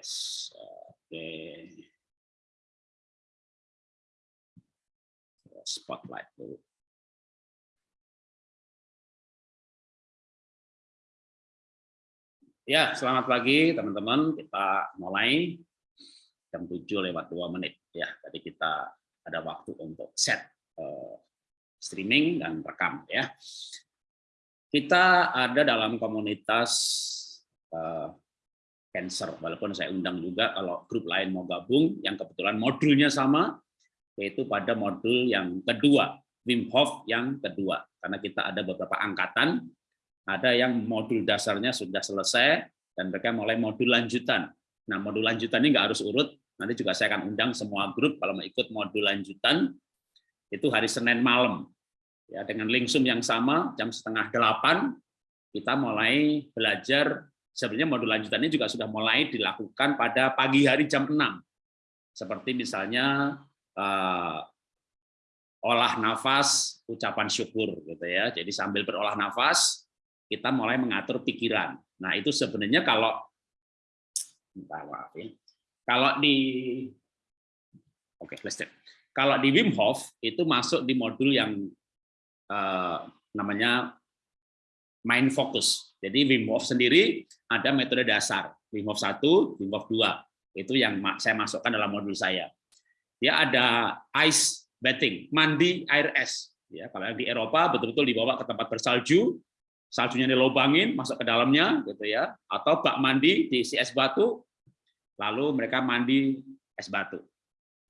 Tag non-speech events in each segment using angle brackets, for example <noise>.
Yes. Oke. Spotlight dulu. Ya, selamat pagi teman-teman. Kita mulai jam 7 lewat 2 menit. Ya, tadi kita ada waktu untuk set uh, streaming dan rekam. Ya, Kita ada dalam komunitas uh, cancer, walaupun saya undang juga kalau grup lain mau gabung, yang kebetulan modulnya sama, yaitu pada modul yang kedua, Wim Hof yang kedua. Karena kita ada beberapa angkatan, ada yang modul dasarnya sudah selesai, dan mereka mulai modul lanjutan. Nah, modul lanjutan ini nggak harus urut, nanti juga saya akan undang semua grup kalau mau ikut modul lanjutan, itu hari Senin malam. Ya, dengan link Zoom yang sama, jam setengah delapan, kita mulai belajar, sebenarnya modul lanjutannya juga sudah mulai dilakukan pada pagi hari jam 6. Seperti misalnya uh, olah nafas, ucapan syukur gitu ya. Jadi sambil berolah nafas, kita mulai mengatur pikiran. Nah, itu sebenarnya kalau maaf ya. Kalau di Oke, okay, let's Kalau di Wim Hof itu masuk di modul yang uh, namanya mind focus. Jadi Wim Hof sendiri ada metode dasar, Wim Hof 1, Wim Hof 2. Itu yang saya masukkan dalam modul saya. Dia ada ice bathing, mandi air es. Ya, kalau di Eropa betul-betul dibawa ke tempat bersalju, saljunya dilobangin masuk ke dalamnya gitu ya atau bak mandi diisi es batu lalu mereka mandi es batu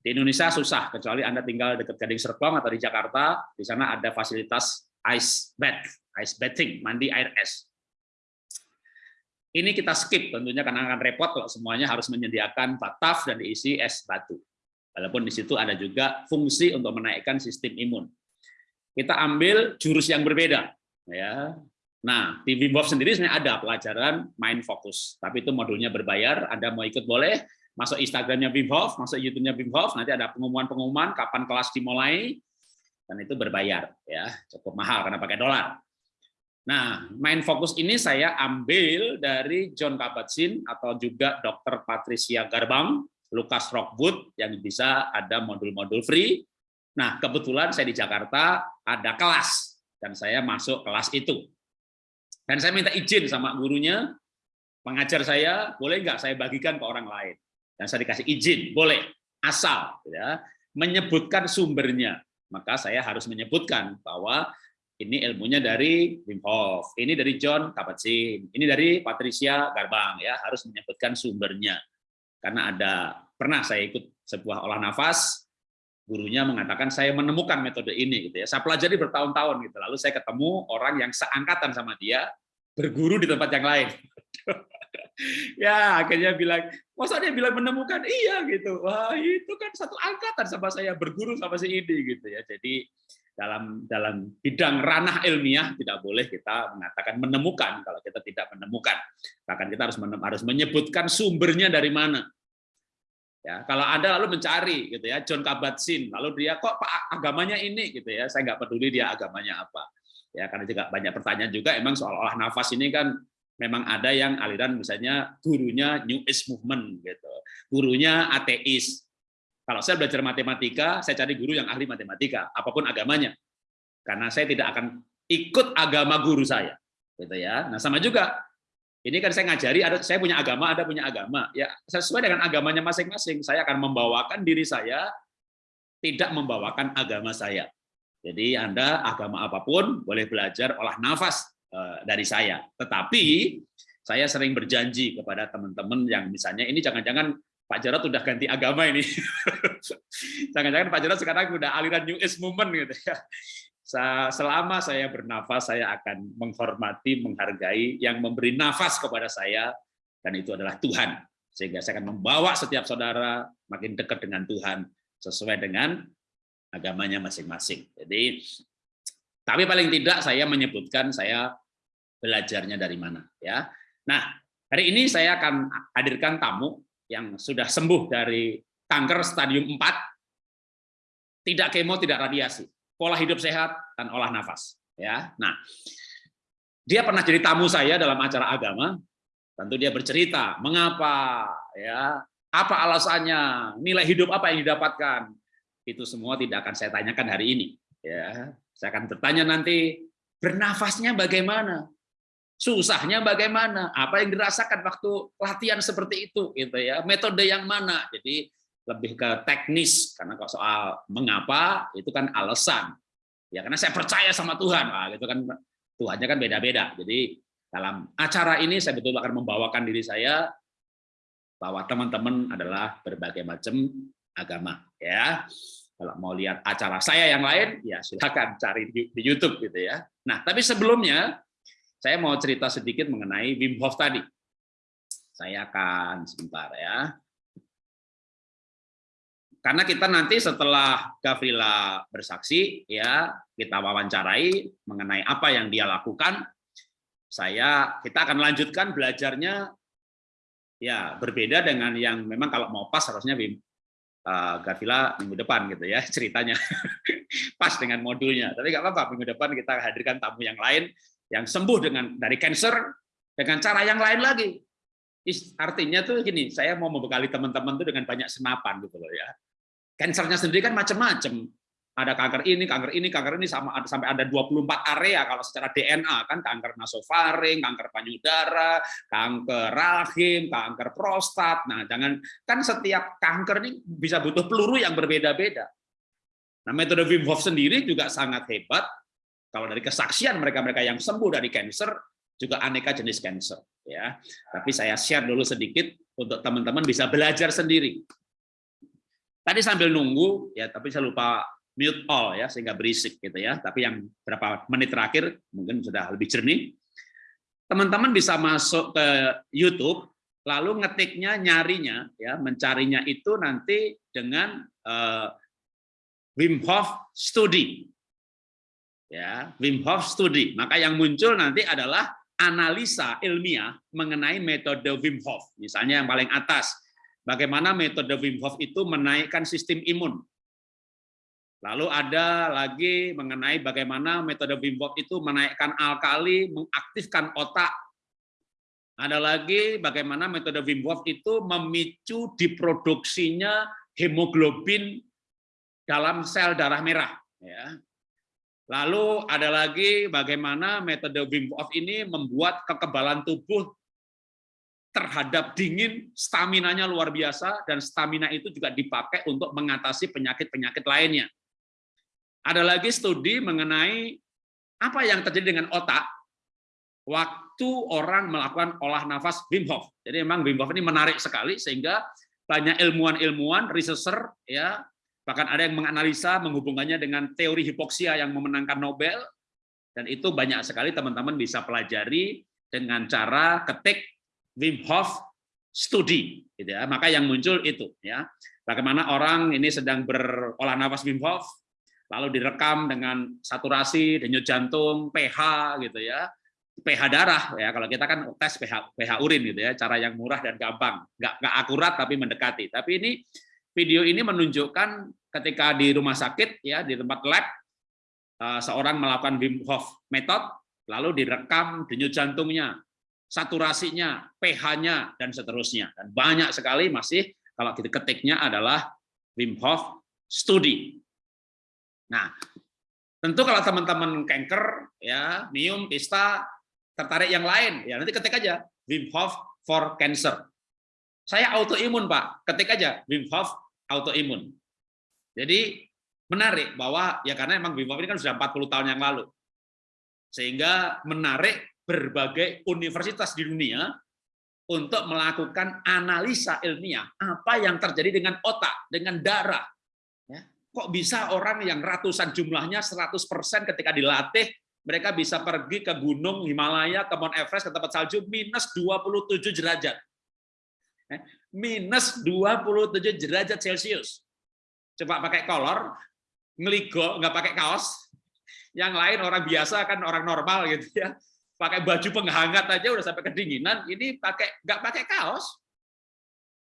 di Indonesia susah kecuali anda tinggal dekat Gading Serpong atau di Jakarta di sana ada fasilitas ice bath ice bathing mandi air es ini kita skip tentunya karena akan repot kalau semuanya harus menyediakan bataf dan diisi es batu walaupun di situ ada juga fungsi untuk menaikkan sistem imun kita ambil jurus yang berbeda ya Nah, di Wim Hof sendiri sebenarnya ada pelajaran main fokus, tapi itu modulnya berbayar. Anda mau ikut boleh, masuk Instagramnya Wim Hof, masuk YouTube-nya Wim Hof, nanti ada pengumuman-pengumuman kapan kelas dimulai, dan itu berbayar, ya cukup mahal karena pakai dolar. Nah, main fokus ini saya ambil dari John Kabat-Zinn atau juga Dr. Patricia Garbang, Lucas Rockwood yang bisa ada modul-modul free. Nah, kebetulan saya di Jakarta ada kelas dan saya masuk kelas itu. Dan saya minta izin sama gurunya, pengajar saya, boleh nggak saya bagikan ke orang lain? Dan saya dikasih izin, boleh, asal ya menyebutkan sumbernya. Maka saya harus menyebutkan bahwa ini ilmunya dari Wim Hof, ini dari John Kabat-Zinn, ini dari Patricia Garbang ya, harus menyebutkan sumbernya. Karena ada pernah saya ikut sebuah olah nafas, gurunya mengatakan saya menemukan metode ini gitu ya. Saya pelajari bertahun-tahun gitu. Lalu saya ketemu orang yang seangkatan sama dia, berguru di tempat yang lain. <laughs> ya akhirnya bilang, masa dia bilang menemukan iya gitu. Wah itu kan satu angkatan sama saya berguru sama si ini gitu ya. Jadi dalam dalam bidang ranah ilmiah tidak boleh kita mengatakan menemukan kalau kita tidak menemukan. Bahkan kita harus harus menyebutkan sumbernya dari mana. Ya, kalau Anda lalu mencari gitu ya John Kabat-Zinn, lalu dia kok Pak agamanya ini gitu ya, saya nggak peduli dia agamanya apa ya karena juga banyak pertanyaan juga emang soal olah nafas ini kan memang ada yang aliran misalnya gurunya New Age Movement gitu gurunya ateis kalau saya belajar matematika saya cari guru yang ahli matematika apa pun agamanya. Karena saya tidak akan ikut agama guru saya gitu ya. Nah sama juga ini kan saya ngajari ada saya punya agama ada punya agama. Ya sesuai dengan agamanya masing-masing saya akan membawakan diri saya tidak membawakan agama saya. Jadi Anda agama apa pun boleh belajar olah nafas eh, dari saya. Tetapi saya sering berjanji kepada teman-teman yang misalnya ini jangan-jangan Pak Jarot udah ganti agama ini. <laughs> Jangan-jangan Pak Jarot sekarang udah aliran New Age Movement gitu ya. Selama saya bernafas, saya akan menghormati, menghargai yang memberi nafas kepada saya, dan itu adalah Tuhan. Sehingga saya akan membawa setiap saudara makin dekat dengan Tuhan, sesuai dengan agamanya masing-masing. Jadi, tapi paling tidak saya menyebutkan saya belajarnya dari mana. Ya. Nah, hari ini saya akan hadirkan tamu yang sudah sembuh dari kanker stadium 4, tidak kemo, tidak radiasi, pola hidup sehat dan olah nafas. Ya, nah, dia pernah jadi tamu saya dalam acara agama. Tentu dia bercerita mengapa ya apa alasannya nilai hidup apa yang didapatkan? Itu semua tidak akan saya tanyakan hari ini ya. Saya akan bertanya nanti bernafasnya bagaimana susahnya bagaimana? Apa yang dirasakan waktu latihan seperti itu gitu ya. Metode yang mana? Jadi lebih ke teknis karena kalau soal mengapa itu kan alasan. Ya karena saya percaya sama Tuhan. Nah, gitu kan Tuhannya kan beda-beda. Jadi dalam acara ini saya betul akan membawakan diri saya bahwa teman-teman adalah berbagai macam agama ya. Kalau mau lihat acara saya yang lain ya silakan cari di, di YouTube gitu ya. Nah tapi sebelumnya saya mau cerita sedikit mengenai Wim Hof tadi. Saya akan sebentar ya. Karena kita nanti setelah Gavrila bersaksi ya kita wawancarai mengenai apa yang dia lakukan saya kita akan lanjutkan belajarnya ya berbeda dengan yang memang kalau mau pas harusnya uh, eh, Gavila minggu depan gitu ya <laughs> ceritanya. Pas dengan modulnya. Tapi nggak apa-apa minggu depan kita hadirkan tamu yang lain yang sembuh dengan dari cancer dengan cara yang lain lagi artinya tuh gini saya mau membekali teman-teman tuh dengan banyak senapan gitu loh ya Kansernya sendiri kan macam-macam. Ada kanker ini, kanker ini, kanker ini sama sampai ada 24 area kalau secara DNA kan kanker nasofaring, kanker payudara, kanker rahim, kanker prostat. Nah, jangan kan setiap kanker ini bisa butuh peluru yang berbeda-beda. Nah, metode Wim Hof sendiri juga sangat hebat. Kalau dari kesaksian mereka-mereka yang sembuh dari kanker juga aneka jenis kanker ya. Tapi saya share dulu sedikit untuk teman-teman bisa belajar sendiri Tadi sambil nunggu ya, tapi saya lupa mute all ya sehingga berisik gitu ya. Tapi yang berapa menit terakhir mungkin sudah lebih jernih. Teman-teman bisa masuk ke YouTube lalu ngetiknya nyarinya ya, mencarinya itu nanti dengan uh, Wim Hof Study. Ya, Wim Hof Study. Maka yang muncul nanti adalah analisa ilmiah mengenai metode Wim Hof. Misalnya yang paling atas bagaimana metode Wim Hof itu menaikkan sistem imun. Lalu ada lagi mengenai bagaimana metode Wim Hof itu menaikkan alkali, mengaktifkan otak. Ada lagi bagaimana metode Wim Hof itu memicu diproduksinya hemoglobin dalam sel darah merah. Ya. Lalu ada lagi bagaimana metode Wim Hof ini membuat kekebalan tubuh terhadap dingin, stamina-nya luar biasa, dan stamina itu juga dipakai untuk mengatasi penyakit-penyakit lainnya. Ada lagi studi mengenai apa yang terjadi dengan otak waktu orang melakukan olah nafas Wim Hof. Jadi memang Wim Hof ini menarik sekali, sehingga banyak ilmuwan-ilmuwan, researcher, ya bahkan ada yang menganalisa menghubungkannya dengan teori hipoksia yang memenangkan Nobel, dan itu banyak sekali teman-teman bisa pelajari dengan cara ketik Wim Hof studi gitu ya. Maka yang muncul itu ya. Bagaimana orang ini sedang berolah nafas Wim Hof lalu direkam dengan saturasi, denyut jantung, pH gitu ya. pH darah ya kalau kita kan tes pH pH urin gitu ya cara yang murah dan gampang nggak nggak akurat tapi mendekati tapi ini video ini menunjukkan ketika di rumah sakit ya di tempat lab eh, seorang melakukan Wim Hof method lalu direkam denyut jantungnya saturasinya, pH-nya, dan seterusnya. Dan banyak sekali masih kalau kita ketiknya adalah Wim Hof Study. Nah, tentu kalau teman-teman kanker, ya, mium, pista, tertarik yang lain, ya nanti ketik aja Wim Hof for Cancer. Saya autoimun, Pak. Ketik aja Wim Hof autoimun. Jadi menarik bahwa ya karena emang Hof ini kan sudah 40 tahun yang lalu. Sehingga menarik berbagai universitas di dunia untuk melakukan analisa ilmiah apa yang terjadi dengan otak, dengan darah. Ya, kok bisa orang yang ratusan jumlahnya 100% ketika dilatih mereka bisa pergi ke gunung Himalaya, ke Mount Everest, ke tempat salju minus 27 derajat. Ya, minus 27 derajat Celcius. Coba pakai kolor, ngeligo, nggak pakai kaos. Yang lain orang biasa kan orang normal gitu ya pakai baju penghangat aja udah sampai kedinginan, ini pakai nggak pakai kaos.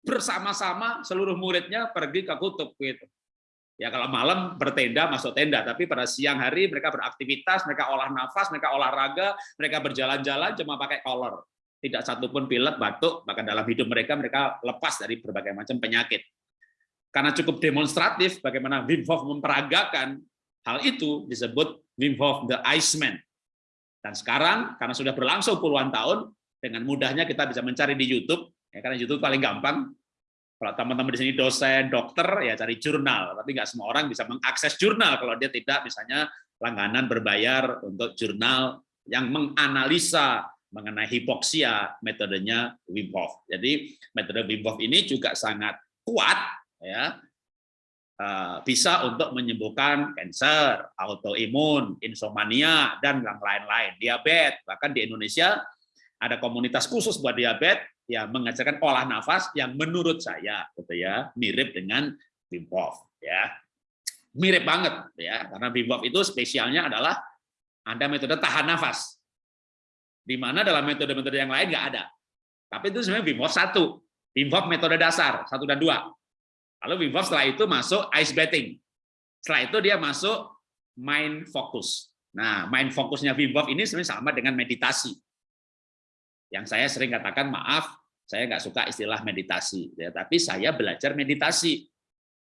Bersama-sama seluruh muridnya pergi ke kutub gitu. Ya kalau malam bertenda masuk tenda, tapi pada siang hari mereka beraktivitas, mereka olah nafas, mereka olahraga, mereka berjalan-jalan cuma pakai kolor. tidak satupun pilek, batuk, bahkan dalam hidup mereka mereka lepas dari berbagai macam penyakit. Karena cukup demonstratif bagaimana Wim Hof memperagakan hal itu disebut Wim Hof the Iceman. Dan sekarang karena sudah berlangsung puluhan tahun, dengan mudahnya kita bisa mencari di YouTube, ya, karena YouTube paling gampang. Kalau teman-teman di sini dosen, dokter, ya cari jurnal. Tapi nggak semua orang bisa mengakses jurnal kalau dia tidak misalnya langganan berbayar untuk jurnal yang menganalisa mengenai hipoksia metodenya Wim Hof. Jadi metode Wim Hof ini juga sangat kuat ya. Eh, bisa untuk menyembuhkan kanker, autoimun, insomnia dan yang lain-lain, diabetes. Bahkan di Indonesia ada komunitas khusus buat diabetes yang mengajarkan olah nafas yang menurut saya gitu ya mirip dengan Wim Hof ya. Mirip banget ya. Karena Wim Hof itu spesialnya adalah ada metode tahan nafas. Di mana dalam metode-metode yang lain nggak ada. Tapi itu sebenarnya Wim Hof satu. Wim Hof metode dasar satu dan dua lalu Wim Hof setelah itu masuk ice bathing setelah itu dia masuk mind focus nah mind fokusnya Wim Hof ini sebenarnya sama dengan meditasi yang saya sering katakan, maaf, saya nggak suka istilah meditasi, ya, tapi saya belajar meditasi.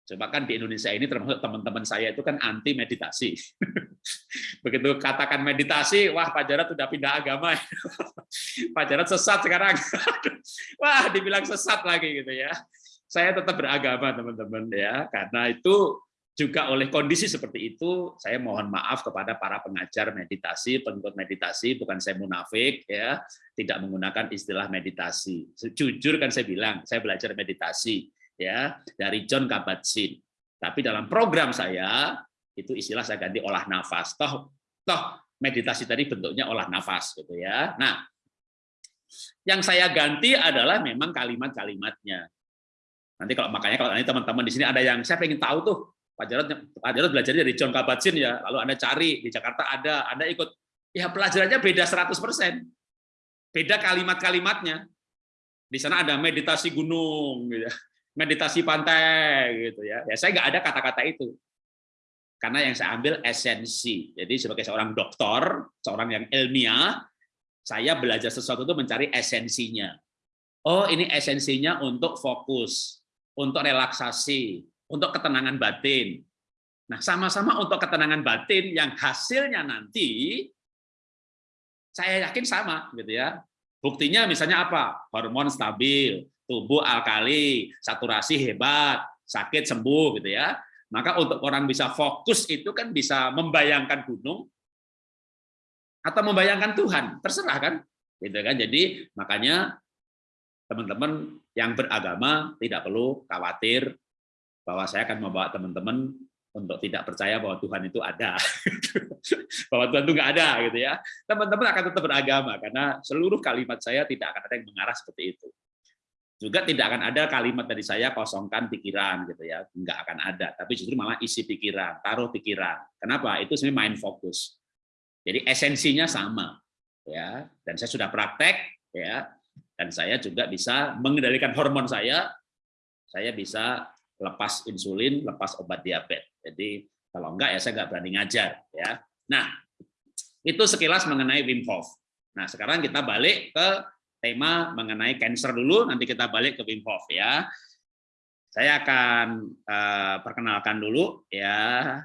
Coba kan di Indonesia ini termasuk teman-teman saya itu kan anti meditasi. <laughs> Begitu katakan meditasi, wah Pak Jarod sudah pindah agama. <laughs> Pak Jarod sesat sekarang. <laughs> wah, dibilang sesat lagi gitu ya. Saya tetap beragama teman-teman ya, karena itu juga oleh kondisi seperti itu, saya mohon maaf kepada para pengajar meditasi, pengikut meditasi, bukan saya munafik, ya, tidak menggunakan istilah meditasi. Jujur kan saya bilang, saya belajar meditasi, ya, dari John Kabat-Zinn. Tapi dalam program saya itu istilah saya ganti olah nafas. Toh, toh meditasi tadi bentuknya olah nafas, gitu ya. Nah, yang saya ganti adalah memang kalimat-kalimatnya. Nanti kalau makanya kalau nanti teman-teman di sini ada yang saya pengen tahu tuh Pak Jarod, Pak Jarod belajar dari John Kabat-Zinn ya, lalu Anda cari di Jakarta ada, Anda ikut, ya pelajarannya beda 100%. Beda kalimat-kalimatnya. Di sana ada meditasi gunung, gitu, ya. meditasi pantai, gitu ya. Ya saya nggak ada kata-kata itu, karena yang saya ambil esensi. Jadi sebagai seorang dokter, seorang yang ilmiah, saya belajar sesuatu itu mencari esensinya. Oh ini esensinya untuk fokus, untuk relaksasi, untuk ketenangan batin. Nah, sama-sama untuk ketenangan batin yang hasilnya nanti saya yakin sama gitu ya. Buktinya misalnya apa? Hormon stabil, tubuh alkali, saturasi hebat, sakit sembuh gitu ya. Maka untuk orang bisa fokus itu kan bisa membayangkan gunung atau membayangkan Tuhan, terserah kan? Gitu kan. Jadi makanya teman-teman yang beragama tidak perlu khawatir bahwa saya akan membawa teman-teman untuk tidak percaya bahwa Tuhan itu ada, <laughs> bahwa Tuhan itu nggak ada, gitu ya. Teman-teman akan tetap beragama karena seluruh kalimat saya tidak akan ada yang mengarah seperti itu. Juga tidak akan ada kalimat dari saya kosongkan pikiran, gitu ya, nggak akan ada. Tapi justru malah isi pikiran, taruh pikiran. Kenapa? Itu sebenarnya main fokus. Jadi esensinya sama, ya. Dan saya sudah praktek, ya. Dan saya juga bisa mengendalikan hormon saya. Saya bisa lepas insulin, lepas obat diabetes. Jadi kalau enggak ya saya enggak berani ngajar ya. Nah, itu sekilas mengenai Wim Hof. Nah, sekarang kita balik ke tema mengenai cancer dulu, nanti kita balik ke Wim Hof ya. Saya akan uh, perkenalkan dulu ya.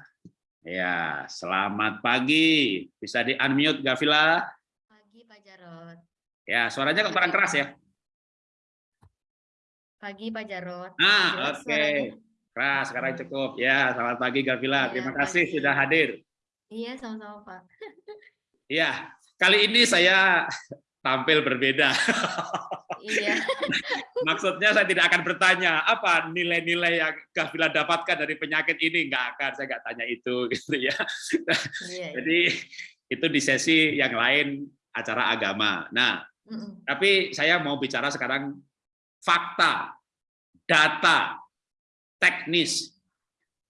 Ya, selamat pagi. Bisa di-unmute Gavila? Pagi Pak Jarot. Ya, suaranya kok kurang keras ya? Pagi Pak Jarot. Ah, oke. Okay. Keras, sekarang cukup. Ya, selamat pagi Gavila. Ya, Terima kasih pagi. sudah hadir. Iya, sama-sama Pak. <laughs> Iya, kali ini saya tampil berbeda. Iya. <laughs> Maksudnya saya tidak akan bertanya apa nilai-nilai yang Gavila dapatkan dari penyakit ini, nggak akan saya nggak tanya itu <laughs> gitu ya. Iya, Jadi itu di sesi yang lain acara agama. Nah, mm tapi saya mau bicara sekarang fakta, data, teknis.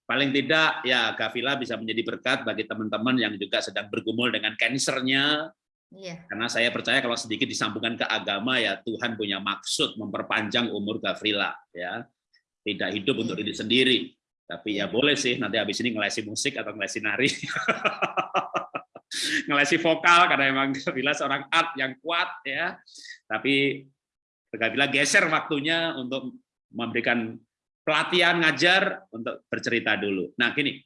Paling tidak ya Gavila bisa menjadi berkat bagi teman-teman yang juga sedang bergumul dengan kansernya. Iya. Karena saya percaya kalau sedikit disambungkan ke agama ya Tuhan punya maksud memperpanjang umur Gavila ya. Tidak hidup untuk diri sendiri, tapi ya iya. boleh sih nanti habis ini ngelesi musik atau ngelesi nari. <laughs> ngelesi vokal karena emang Gavila seorang art yang kuat ya. Tapi Gavila geser waktunya untuk memberikan pelatihan ngajar untuk bercerita dulu. Nah, gini.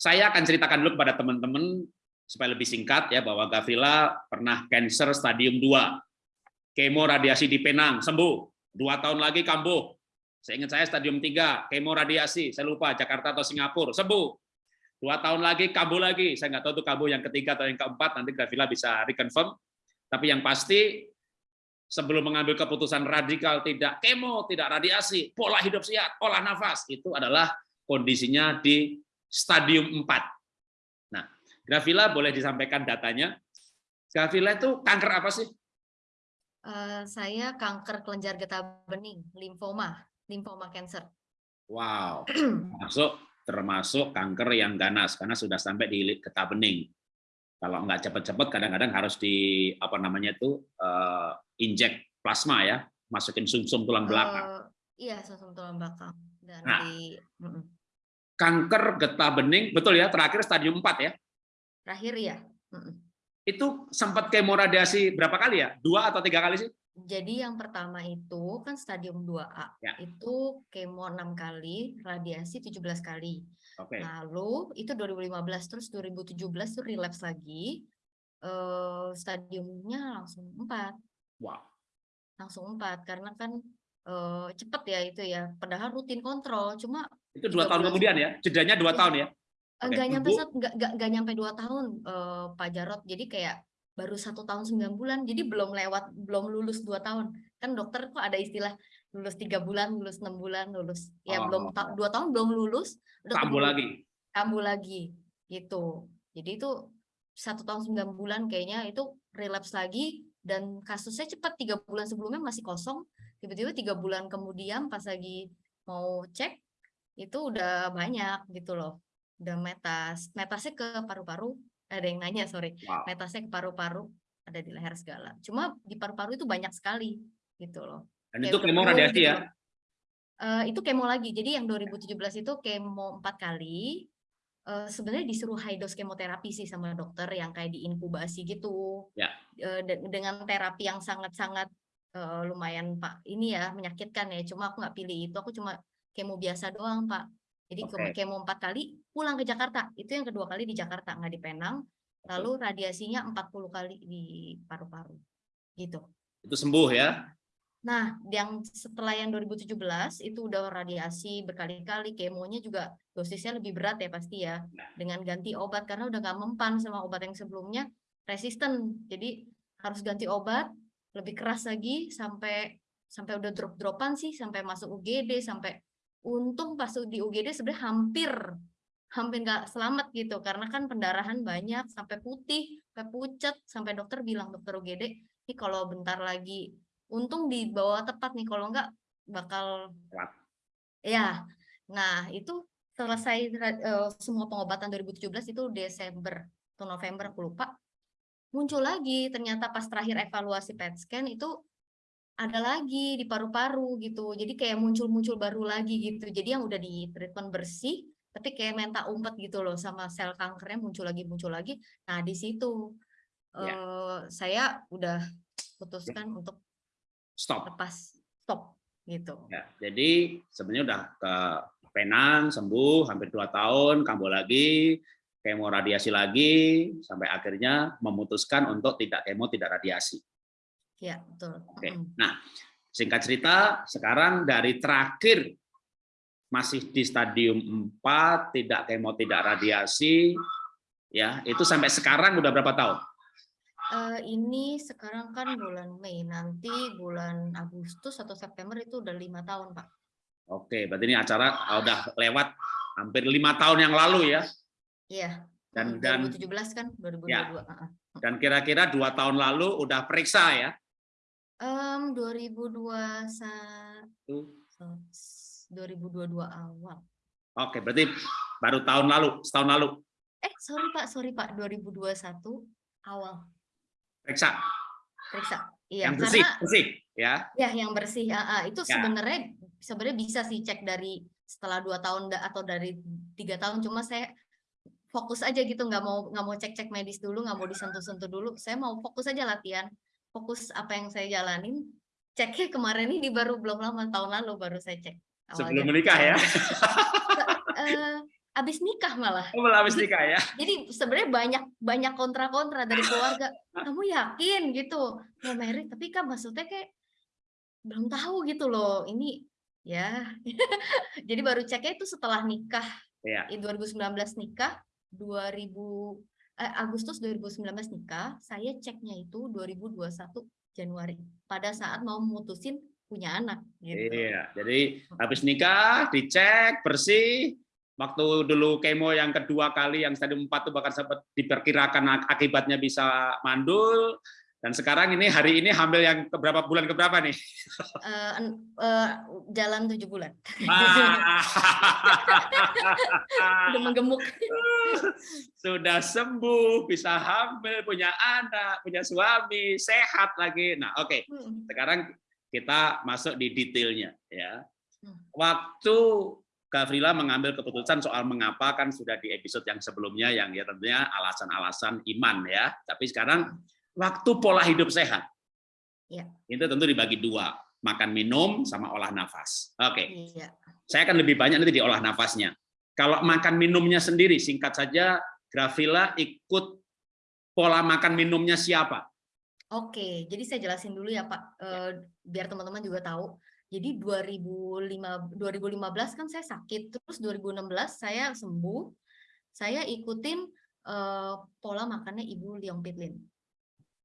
Saya akan ceritakan dulu kepada teman-teman supaya lebih singkat ya bahwa Gavila pernah cancer stadium 2. Kemo radiasi di Penang, sembuh. Dua tahun lagi kambuh. Saya ingat saya stadium 3, kemo radiasi, saya lupa Jakarta atau Singapura, sembuh. Dua tahun lagi kambuh lagi, saya nggak tahu itu kambuh yang ketiga atau yang keempat, nanti Gavila bisa reconfirm. Tapi yang pasti sebelum mengambil keputusan radikal tidak kemo, tidak radiasi, pola hidup sehat, olah nafas, itu adalah kondisinya di stadium 4. Nah, Gravila boleh disampaikan datanya. Gravila itu kanker apa sih? Uh, saya kanker kelenjar getah bening, limfoma, limfoma cancer. Wow, <clears throat> masuk termasuk kanker yang ganas karena sudah sampai di getah bening. Kalau nggak cepat-cepat, kadang-kadang harus di apa namanya itu uh, injek plasma ya, masukin sumsum -sum tulang belakang. Uh, iya, sumsum -sum tulang belakang. Dan nah, di, kanker getah bening, betul ya, terakhir stadium 4 ya? Terakhir ya. Itu sempat kemoradiasi berapa kali ya? Dua atau tiga kali sih? Jadi yang pertama itu kan stadium 2A. Ya. Itu kemo 6 kali, radiasi 17 kali. Okay. Lalu itu 2015 terus 2017 tuh relapse lagi. Uh, stadiumnya langsung 4. Wow. Langsung 4 karena kan uh, cepet ya itu ya. Padahal rutin kontrol, cuma itu dua tahun kemudian ya? Jedanya dua ya. tahun ya? Okay. Gak nyampe satu, gak, gak, gak nyampe dua tahun uh, Pak Jarot. Jadi kayak baru satu tahun sembilan bulan. Jadi belum lewat, belum lulus dua tahun. Kan dokter kok ada istilah lulus tiga bulan, lulus enam bulan, lulus ya oh. belum ta dua tahun belum lulus. Kambuh lagi. Kambuh lagi, gitu. Jadi itu satu tahun sembilan bulan kayaknya itu relapse lagi dan kasusnya cepat tiga bulan sebelumnya masih kosong tiba-tiba tiga bulan kemudian pas lagi mau cek itu udah banyak gitu loh udah metas metasnya ke paru-paru ada yang nanya sorry. Wow. metasnya ke paru-paru ada di leher segala. Cuma di paru-paru itu banyak sekali gitu loh. Dan itu kemo radiasi gitu ya? Uh, itu kemo lagi. Jadi yang 2017 itu kemo empat kali. Uh, sebenarnya disuruh high dose kemoterapi sih sama dokter yang kayak diinkubasi gitu. Ya. uh, dengan terapi yang sangat-sangat uh, lumayan pak ini ya menyakitkan ya. Cuma aku nggak pilih itu. Aku cuma kemo biasa doang Pak. Jadi okay. kemo empat kali pulang ke Jakarta. Itu yang kedua kali di Jakarta, nggak di Penang. Lalu radiasinya 40 kali di paru-paru. Gitu. Itu sembuh ya? Nah, yang setelah yang 2017 itu udah radiasi berkali-kali, kemonya juga dosisnya lebih berat ya pasti ya. Dengan ganti obat karena udah nggak mempan sama obat yang sebelumnya resisten. Jadi harus ganti obat lebih keras lagi sampai sampai udah drop-dropan sih sampai masuk UGD sampai untung pas di UGD sebenarnya hampir hampir nggak selamat gitu. Karena kan pendarahan banyak sampai putih sampai pucat sampai dokter bilang dokter UGD ini kalau bentar lagi. Untung dibawa tepat nih kalau nggak bakal ya nah itu selesai uh, semua pengobatan 2017 itu Desember atau November aku lupa. Muncul lagi ternyata pas terakhir evaluasi PET scan itu ada lagi di paru-paru gitu. Jadi kayak muncul-muncul baru lagi gitu. Jadi yang udah di treatment bersih, tapi kayak minta umpet gitu loh sama sel kankernya muncul lagi muncul lagi. Nah di situ ya. uh, saya udah putuskan ya. untuk stop, lepas stop gitu. Ya, jadi sebenarnya udah ke Penang sembuh hampir dua tahun, kambuh lagi, kemo radiasi lagi, sampai akhirnya memutuskan untuk tidak kemo tidak radiasi. Ya, betul. Oke. Nah, singkat cerita, sekarang dari terakhir masih di stadium 4, tidak kemo, tidak radiasi, ya itu sampai sekarang udah berapa tahun? Uh, ini sekarang kan bulan Mei, nanti bulan Agustus atau September itu udah lima tahun, Pak. Oke, berarti ini acara udah lewat hampir lima tahun yang lalu ya? Iya. Dan 2017 dan, kan, 2022. Ya. Dan kira-kira dua tahun lalu udah periksa ya? Um, 2021 2022 awal. Oke, berarti baru tahun lalu, setahun lalu. Eh, sorry Pak, sorry Pak, 2021 awal. Periksa. Periksa. Iya, yang bersih, karena, bersih, ya. Ya, yang bersih. Uh, uh, itu ya. sebenarnya sebenarnya bisa sih cek dari setelah dua tahun atau dari tiga tahun. Cuma saya fokus aja gitu nggak mau nggak mau cek cek medis dulu nggak mau disentuh sentuh dulu saya mau fokus aja latihan fokus apa yang saya jalanin ceknya kemarin ini baru belum lama tahun lalu baru saya cek. Sebelum menikah ya? <laughs> Uh, abis nikah malah. Oh, malah abis nikah ya? Jadi sebenarnya banyak banyak kontra kontra dari keluarga. Kamu yakin? Gitu. Mau merit tapi kan maksudnya kayak belum tahu gitu loh. Ini ya. <laughs> Jadi baru ceknya itu setelah nikah. Ya. 2019 nikah 2000 eh, Agustus 2019 nikah, saya ceknya itu 2021 Januari pada saat mau memutusin punya anak. Gitu. Iya, jadi habis nikah dicek bersih. Waktu dulu kemo yang kedua kali yang stadium 4 itu bahkan sempat diperkirakan akibatnya bisa mandul, dan sekarang ini hari ini hamil yang keberapa bulan keberapa nih? <laughs> Uh, uh, jalan tujuh bulan. Ah. <laughs> Udah menggemuk. <laughs> Sudah sembuh, bisa hamil, punya anak, punya suami, sehat lagi. Nah, oke. Okay. Hmm. Sekarang kita masuk di detailnya ya. Hmm. Waktu Gavrila mengambil keputusan soal mengapa kan sudah di episode yang sebelumnya yang ya tentunya alasan-alasan iman ya. Tapi sekarang waktu pola hidup sehat. Ya. Itu tentu dibagi dua, makan minum sama olah nafas. Oke. Okay. Ya. Saya akan lebih banyak nanti di olah nafasnya. Kalau makan minumnya sendiri, singkat saja, Grafila ikut pola makan minumnya siapa? Oke, jadi saya jelasin dulu ya Pak, eh, biar teman-teman juga tahu. Jadi 2005, 2015 kan saya sakit, terus 2016 saya sembuh, saya ikutin eh, pola makannya Ibu Liong Pitlin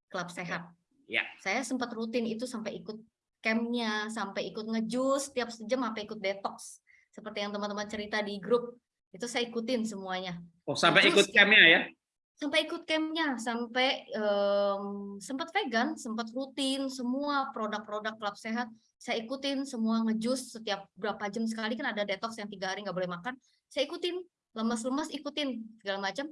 klub sehat. Ya. Saya sempat rutin itu sampai ikut campnya, sampai ikut ngejus setiap sejam, sampai ikut detox. Seperti yang teman-teman cerita di grup, itu saya ikutin semuanya. Oh, sampai Terus, ikut campnya ya? Sampai ikut campnya, sampai um, sempat vegan, sempat rutin, semua produk-produk klub sehat, saya ikutin semua ngejus setiap berapa jam sekali kan ada detox yang tiga hari nggak boleh makan, saya ikutin, lemas-lemas ikutin segala macam,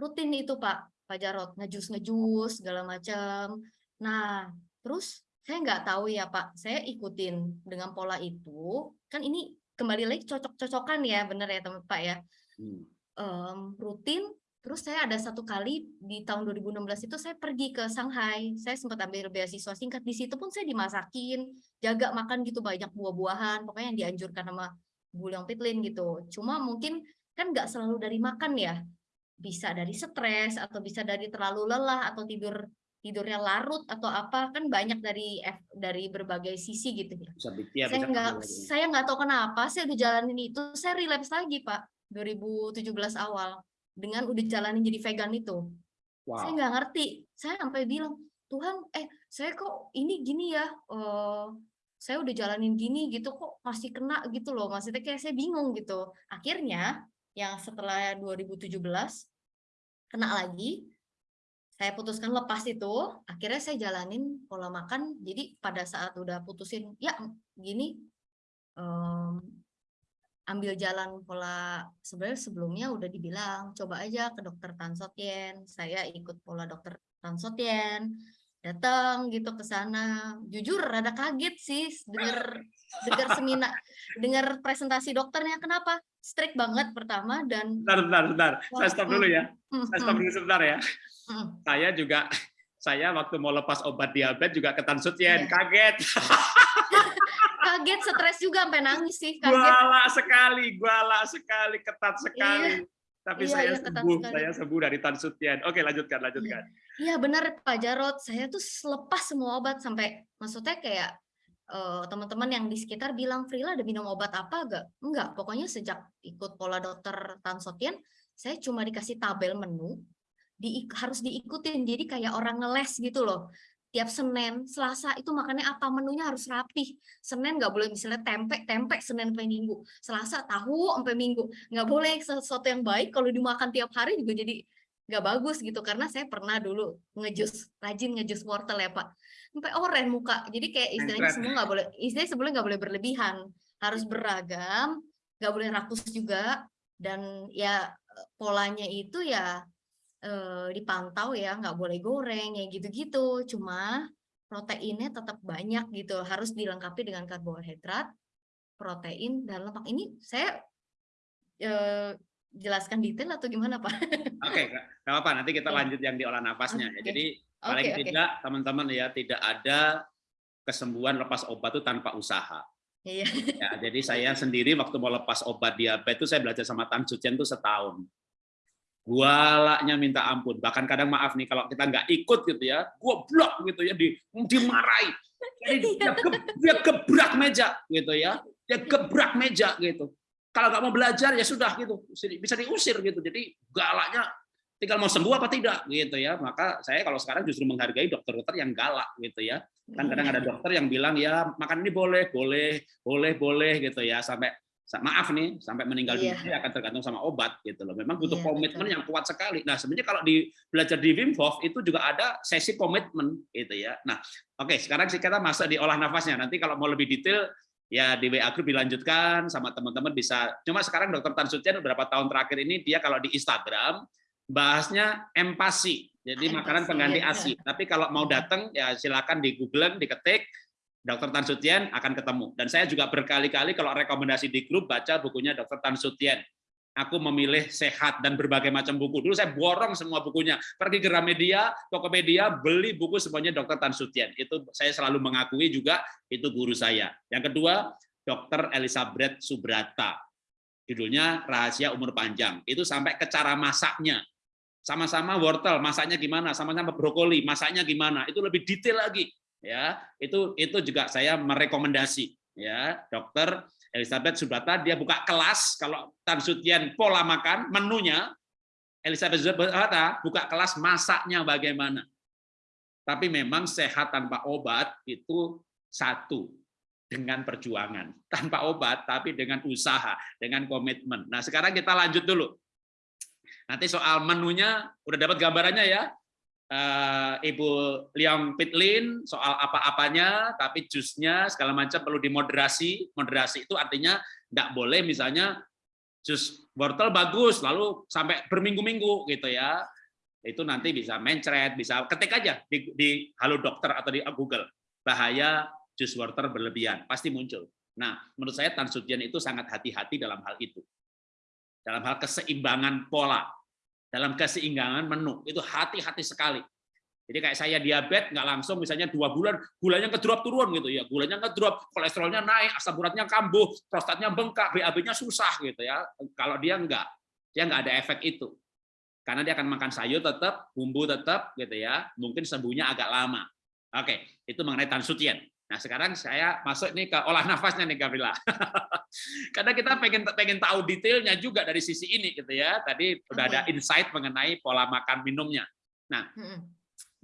rutin itu Pak. Pak Jarot ngejus ngejus segala macam nah terus saya nggak tahu ya Pak saya ikutin dengan pola itu kan ini kembali lagi cocok-cocokan ya bener ya teman Pak ya. Hmm. um, rutin terus saya ada satu kali di tahun 2016 itu saya pergi ke Shanghai. Saya sempat ambil beasiswa singkat. Di situ pun saya dimasakin jaga makan gitu banyak buah-buahan pokoknya yang dianjurkan sama Bu Leong Pitlin gitu. Cuma mungkin kan nggak selalu dari makan ya. Bisa dari stres atau bisa dari terlalu lelah atau tidur tidurnya larut atau apa kan banyak dari dari berbagai sisi gitu ya. Bisa ya, saya nggak saya nggak tahu kenapa saya udah jalanin itu saya relapse lagi pak 2017 awal dengan udah jalanin jadi vegan itu. Wow. Saya nggak ngerti. Saya sampai bilang Tuhan eh saya kok ini gini ya. Uh, saya udah jalanin gini gitu kok masih kena gitu loh maksudnya kayak saya bingung gitu akhirnya yang setelah 2017 kena lagi saya putuskan lepas itu akhirnya saya jalanin pola makan. Jadi pada saat udah putusin ya gini um, ambil jalan pola sebenarnya sebelumnya udah dibilang coba aja ke dokter Tan Sotien saya ikut pola dokter Tan Sotien datang gitu ke sana. Jujur rada kaget sih dengar dengar seminar dengar presentasi dokternya. Kenapa? Strict banget pertama dan bentar bentar bentar. Saya stop dulu ya. Saya stop dulu sebentar ya. Saya juga saya waktu mau lepas obat diabetes juga ke Tansutien yeah. kaget. <laughs> Kaget stres juga sampai nangis sih kaget. guala sekali guala sekali ketat sekali. iya. Tapi iya, saya iya, sembuh, saya sembuh dari Tansutian. Oke, lanjutkan, lanjutkan. Iya, iya benar Pak Jarot. Saya tuh lepas semua obat sampai maksudnya kayak uh, teman-teman yang di sekitar bilang Frila ada minum obat apa gak? Enggak, pokoknya sejak ikut pola dokter Tansotian, saya cuma dikasih tabel menu, di, harus diikutin. Jadi kayak orang ngeles gitu loh tiap Senin, Selasa itu makannya apa menunya harus rapih. Senin nggak boleh misalnya tempe, tempe Senin sampai Minggu. Selasa tahu sampai Minggu. Nggak boleh sesuatu yang baik kalau dimakan tiap hari juga jadi nggak bagus gitu. Karena saya pernah dulu ngejus, rajin ngejus wortel ya Pak. Sampai oren muka. Jadi kayak istilahnya semua nggak boleh, istilahnya sebelumnya nggak boleh berlebihan. Harus beragam, nggak boleh rakus juga. Dan ya polanya itu ya eh, dipantau ya nggak boleh goreng ya gitu-gitu cuma proteinnya tetap banyak gitu harus dilengkapi dengan karbohidrat protein dan lemak ini saya eh, jelaskan detail atau gimana Pak? Oke, nggak apa-apa. Nanti kita Oke. lanjut yang di olah nafasnya. ya. Oke. Jadi paling oke. tidak teman-teman ya tidak ada kesembuhan lepas obat itu tanpa usaha. Iya. Ya, jadi saya sendiri waktu mau lepas obat diabetes itu saya belajar sama Tan Sucian itu setahun. Gualaknya minta ampun. Bahkan kadang maaf nih kalau kita nggak ikut gitu ya, gua blok gitu ya, di, dimarahi. Jadi dia, ge- dia gebrak meja gitu ya, dia gebrak meja gitu. Kalau nggak mau belajar ya sudah gitu, bisa diusir gitu. Jadi galaknya tinggal mau sembuh apa tidak gitu ya. Maka saya kalau sekarang justru menghargai dokter-dokter yang galak gitu ya kan kadang ada dokter yang bilang ya makan ini boleh boleh boleh boleh gitu ya sampai sa- maaf nih sampai meninggal Iya. dunia akan tergantung sama obat gitu loh memang butuh Iya, komitmen betul. yang kuat sekali nah sebenarnya kalau di belajar di Wim Hof itu juga ada sesi komitmen gitu ya nah oke sekarang sih kita masuk di olah nafasnya nanti kalau mau lebih detail ya di WA group dilanjutkan sama teman-teman bisa cuma sekarang dokter Tan Sucian beberapa tahun terakhir ini dia kalau di Instagram bahasnya empasi. Jadi Empasi, makanan pengganti ya. ASI. Tapi kalau mau datang ya silakan di Google, diketik Dr. Tan Sutien akan ketemu. Dan saya juga berkali-kali kalau rekomendasi di grup baca bukunya Dr. Tan Sutien. Aku memilih sehat dan berbagai macam buku. Dulu saya borong semua bukunya. Pergi ke Gramedia, Tokopedia, beli buku semuanya Dr. Tan Sutien. Itu saya selalu mengakui juga itu guru saya. Yang kedua, Dr. Elizabeth Subrata. Judulnya Rahasia Umur Panjang. Itu sampai ke cara masaknya sama-sama wortel masaknya gimana sama-sama brokoli masaknya gimana itu lebih detail lagi ya itu itu juga saya merekomendasi. Ya dokter Elizabeth Subata dia buka kelas kalau Tan Sutien pola makan menunya Elizabeth Subata buka kelas masaknya bagaimana. Tapi memang sehat tanpa obat itu satu dengan perjuangan. Tanpa obat tapi dengan usaha dengan komitmen. Nah sekarang kita lanjut dulu. Nanti soal menunya udah dapat gambarannya ya. Eh, Ibu Liang Pitlin soal apa-apanya, tapi jusnya segala macam perlu dimoderasi. Moderasi itu artinya nggak boleh misalnya jus wortel bagus lalu sampai berminggu-minggu gitu ya. Itu nanti bisa mencret, bisa ketik aja di, di Halo Dokter atau di Google. Bahaya jus wortel berlebihan pasti muncul. Nah, menurut saya Tan Sutien itu sangat hati-hati dalam hal itu dalam hal keseimbangan pola, dalam keseimbangan menu, itu hati-hati sekali. Jadi kayak saya diabetes nggak langsung misalnya dua bulan gulanya ngedrop turun gitu ya, gulanya ngedrop, kolesterolnya naik, asam uratnya kambuh, prostatnya bengkak, BAB-nya susah gitu ya. Kalau dia nggak, dia nggak ada efek itu. Karena dia akan makan sayur tetap, bumbu tetap gitu ya, mungkin sembuhnya agak lama. Oke, itu mengenai Tan Sutien. Nah sekarang saya masuk nih ke olah nafasnya nih Gavrila. <laughs> Karena kita pengen pengen tahu detailnya juga dari sisi ini gitu ya. Tadi udah ada insight mengenai pola makan minumnya. Mm-mm.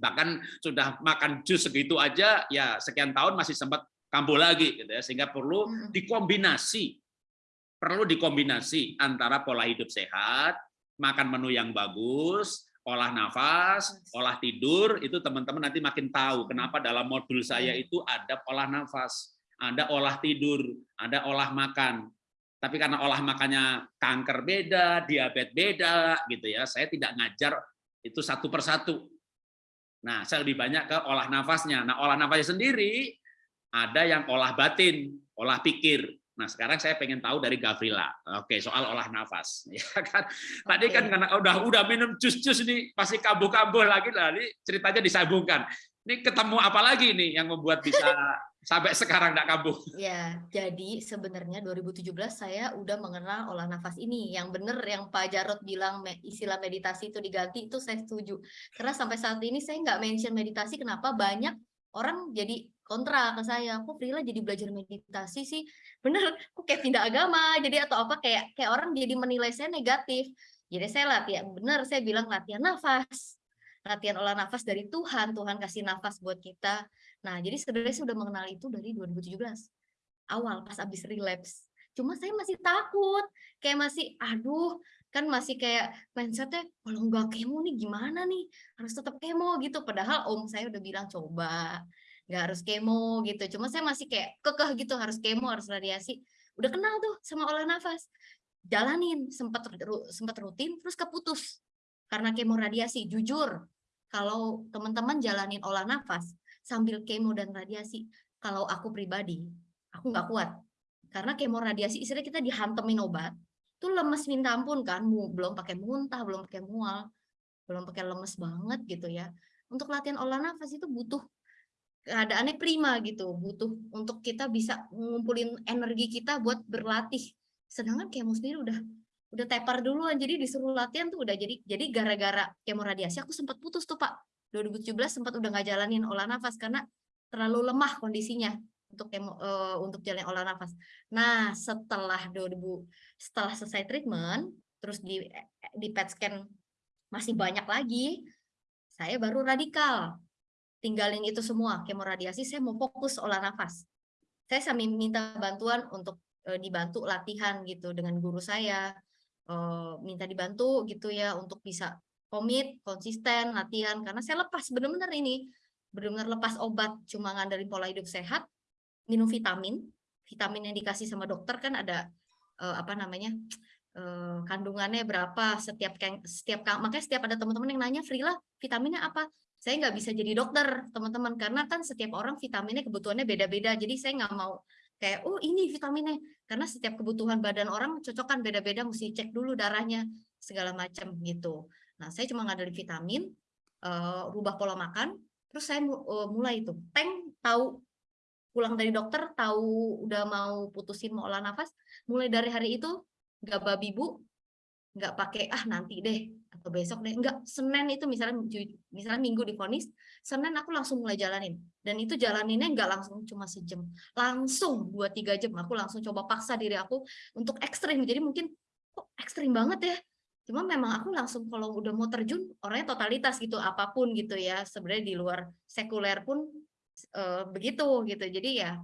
Bahkan sudah makan jus segitu aja ya sekian tahun masih sempat kambuh lagi gitu ya. Sehingga perlu dikombinasi. Perlu dikombinasi antara pola hidup sehat, makan menu yang bagus, olah nafas, olah tidur itu teman-teman nanti makin tahu kenapa dalam modul saya itu ada olah nafas, ada olah tidur, ada olah makan. Tapi karena olah makannya kanker beda, diabetes beda gitu ya, saya tidak ngajar itu satu persatu. Nah, saya lebih banyak ke olah nafasnya. Nah, olah nafasnya sendiri ada yang olah batin, olah pikir. Nah, sekarang saya pengen tahu dari Gavrila. Oke, soal olah nafas. <laughs> Ya kan? Tadi kan Oke. karena udah udah minum jus-jus nih, pasti kambuh-kambuh lagi lah. Ini ceritanya disambungkan. Ini ketemu apa lagi nih yang membuat bisa <laughs> sampai sekarang nggak kambuh? Ya, jadi sebenarnya 2017 saya udah mengenal olah nafas ini. Yang benar yang Pak Jarot bilang istilah meditasi itu diganti, itu saya setuju. Karena sampai saat ini saya nggak mention meditasi, kenapa banyak orang jadi kontra ke saya. Kok Frila jadi belajar meditasi sih? Bener, kok kayak pindah agama, jadi atau apa kayak kayak orang jadi menilai saya negatif. Jadi saya latihan, bener saya bilang latihan nafas. Latihan olah nafas dari Tuhan, Tuhan kasih nafas buat kita. Nah, jadi sebenarnya saya udah mengenal itu dari 2017 awal pas abis relapse. Cuma saya masih takut, kayak masih, aduh, kan masih kayak mindsetnya kalau nggak kemo nih gimana nih, harus tetap kemo gitu. Padahal om saya udah bilang coba, nggak harus kemo gitu. Cuma saya masih kayak kekeh gitu harus kemo, harus radiasi. Udah kenal tuh sama olah nafas, jalanin sempat sempat rutin, terus keputus karena kemo radiasi. Jujur, kalau teman-teman jalanin olah nafas sambil kemo dan radiasi, kalau aku pribadi, aku nggak kuat. Karena kemo radiasi istilahnya kita dihantemin obat, tuh lemes minta ampun kan, belum pakai muntah, belum pakai mual, belum pakai lemes banget gitu ya. Untuk latihan olah nafas itu butuh keadaannya prima gitu, butuh untuk kita bisa ngumpulin energi kita buat berlatih. Sedangkan kemo sendiri udah udah tepar duluan, jadi disuruh latihan tuh udah jadi jadi gara-gara kemo radiasi aku sempat putus tuh Pak. 2017 sempat udah nggak jalanin olah nafas karena terlalu lemah kondisinya untuk kemo, eh, untuk jalan olah nafas. Nah, setelah 2000 setelah selesai treatment, terus di di PET scan masih banyak lagi, saya baru radikal. Tinggalin itu semua, kemoradiasi, saya mau fokus olah nafas. Saya sambil minta bantuan untuk eh, dibantu latihan gitu dengan guru saya, eh, minta dibantu gitu ya untuk bisa komit, konsisten, latihan karena saya lepas benar-benar ini, benar-benar lepas obat, cuma ngandelin pola hidup sehat, minum vitamin, vitamin yang dikasih sama dokter kan ada eh, apa namanya kandungannya berapa setiap setiap makanya setiap ada teman-teman yang nanya Frila vitaminnya apa saya nggak bisa jadi dokter teman-teman karena kan setiap orang vitaminnya kebutuhannya beda-beda. Jadi saya nggak mau kayak oh ini vitaminnya. Karena setiap kebutuhan badan orang cocok kan beda-beda mesti cek dulu darahnya segala macam gitu. Nah saya cuma ngandelin vitamin eh, rubah pola makan terus saya eh, mulai itu. Tank tahu. Pulang dari dokter tahu udah mau putusin mau olah nafas mulai dari hari itu nggak babi bu nggak pakai ah nanti deh atau besok deh. Nggak Senin itu misalnya misalnya Minggu divonis Senin aku langsung mulai jalanin. Dan itu jalaninnya nggak langsung cuma sejam langsung dua tiga jam aku langsung coba paksa diri aku untuk ekstrim. Jadi mungkin kok ekstrim banget ya? Cuma memang aku langsung kalau udah mau terjun orangnya totalitas gitu apa pun gitu ya. Sebenarnya di luar sekuler pun eh, begitu gitu. Jadi ya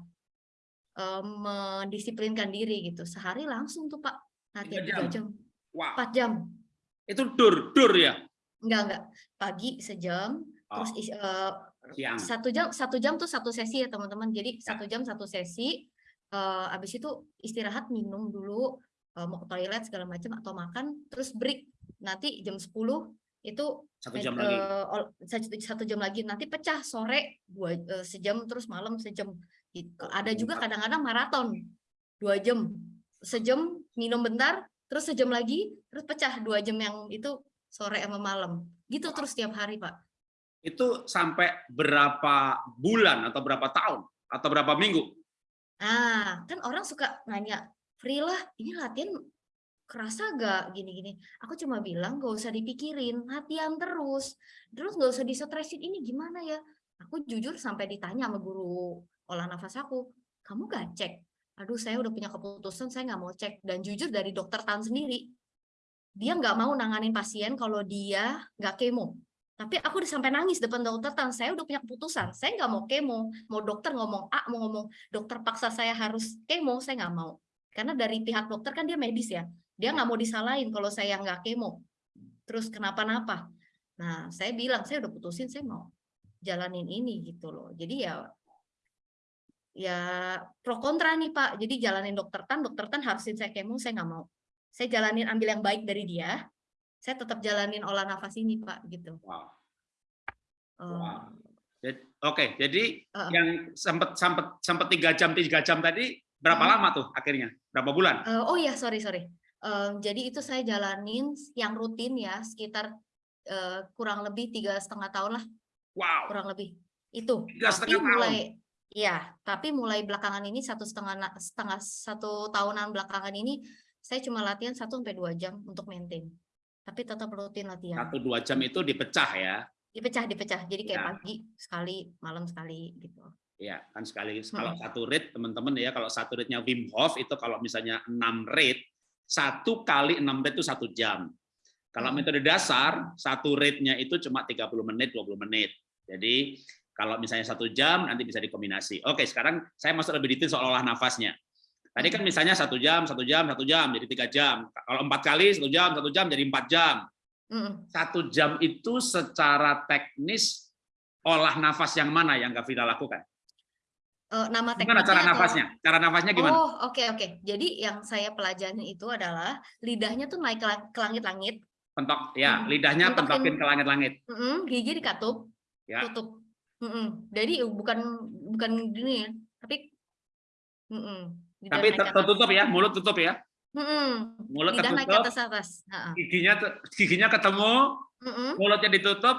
eh, mendisiplinkan diri gitu. Sehari langsung tuh pak latihan Tiga tiga jam? Wow, empat jam. Itu dur dur ya? Enggak enggak. Pagi sejam terus Oh, is- eh, siang. satu jam satu jam tuh satu sesi ya teman-teman. Jadi Ya. satu jam satu sesi. Eh habis itu istirahat minum dulu eh, mau ke toilet segala macam atau makan terus break. Nanti jam 10 itu Satu jam lagi. eh, ol- satu, satu jam lagi. Nanti pecah sore dua eh, sejam terus malam sejam. Gitu. ada juga kadang-kadang maraton dua jam. Sejam minum bentar terus sejam lagi terus pecah dua jam yang itu sore sama malam gitu terus tiap hari pak Itu sampai berapa bulan atau berapa tahun atau berapa minggu? Ah, kan orang suka nanya, Frila, ini latihan kerasa gak gini-gini? Aku cuma bilang gak usah dipikirin, latihan terus. Terus gak usah disetresin, ini gimana ya? Aku jujur sampai ditanya sama guru olah nafas aku, kamu gak cek? Aduh, saya udah punya keputusan, saya nggak mau cek. Dan jujur dari dokter Tan sendiri, dia nggak mau nanganin pasien kalau dia nggak kemo. Tapi aku udah sampai nangis depan dokter Tan, saya udah punya keputusan, saya nggak mau kemo. Mau dokter ngomong A, mau ngomong dokter paksa saya harus kemo, saya nggak mau. Karena dari pihak dokter kan dia medis ya, dia nggak mau disalahin kalau saya nggak kemo. Terus kenapa-napa. Nah, saya bilang, saya udah putusin, saya mau jalanin ini gitu loh. Jadi ya ya pro kontra nih Pak. Jadi jalanin dokter Tan, dokter Tan harusin saya kemo, saya nggak mau. Saya jalanin ambil yang baik dari dia, saya tetap jalanin olah nafas ini Pak gitu. Wow. Eh, Wow. Oke, jadi Heeh. yang sempat sempat sempat tiga jam tiga jam tadi berapa Hmm. lama tuh akhirnya? Berapa bulan? Eh, oh ya, sorry sorry. Eh, jadi itu saya jalanin yang rutin ya sekitar eh, kurang lebih tiga setengah tahun lah, Wow. kurang lebih itu. Tiga setengah tahun. mulai, ya, tapi mulai belakangan ini satu setengah setengah satu tahunan belakangan ini saya cuma latihan satu sampai dua jam untuk maintain. Tapi tetap rutin latihan. Satu dua jam itu dipecah ya. Dipecah dipecah. Jadi kayak Ya. pagi sekali, malam sekali gitu. Ya, kan sekali kalau Mm-mm. satu rate teman-teman ya, kalau satu rate-nya Wim Hof itu kalau misalnya 6 rate, satu kali 6 rate itu satu jam. Kalau metode dasar, satu rate-nya itu cuma 30 menit, 20 menit. Jadi kalau misalnya satu jam, nanti bisa dikombinasi. Oke, sekarang saya masuk lebih detail soal olah nafasnya. Tadi kan misalnya satu jam, satu jam, satu jam, jadi tiga jam. Kalau empat kali, satu jam, satu jam, jadi empat jam. Satu jam itu secara teknis, olah nafas yang mana yang Gavira lakukan? Eh, nama Gimana tekniknya cara atau- nafasnya? Cara nafasnya gimana? Oh, oke oke. Jadi yang saya pelajarin itu adalah lidahnya tuh naik ke la- ke langit-langit, Pentok, ya, Hmm, lidahnya pentokin. pentokin ke langit-langit. gigi dikatup, Ya. tutup. Mm-mm. Jadi bukan bukan gini ya, tapi mm-mm, lidah Tapi naik tertutup ya, mulut tutup ya. Mm-mm. Mulut Lidah naik ke tertutup. atas atas. Ha-ha. giginya giginya ketemu, Mm-mm. mulutnya ditutup,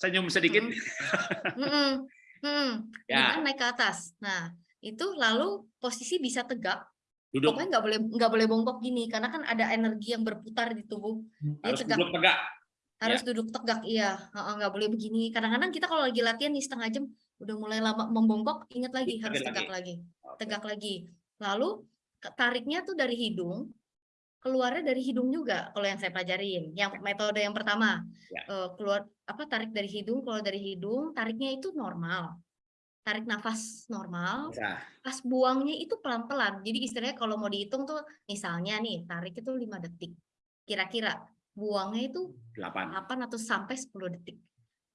senyum sedikit. <laughs> Mm-mm. Mm-mm. Ya. Lidah naik ke atas. Nah, itu lalu posisi bisa tegak. Duduk Pokoknya nggak boleh nggak boleh bongkok gini karena kan ada energi yang berputar di tubuh. Harus tegak. duduk tegak. Harus duduk tegak, iya. Nggak boleh begini. Kadang-kadang kita kalau lagi latihan nih setengah jam udah mulai lama membongkok, ingat lagi Ingat harus tegak lagi. Tegak lagi. Lalu tariknya tuh dari hidung, keluarnya dari hidung juga kalau yang saya pelajarin. Yang metode yang pertama, Ya. eh, keluar apa tarik dari hidung, keluar dari hidung, tariknya itu normal. Tarik nafas normal, Bisa. pas buangnya itu pelan-pelan. Jadi istilahnya kalau mau dihitung tuh misalnya nih, tarik itu 5 detik. Kira-kira buangnya itu Delapan. 8 atau sampai 10 detik.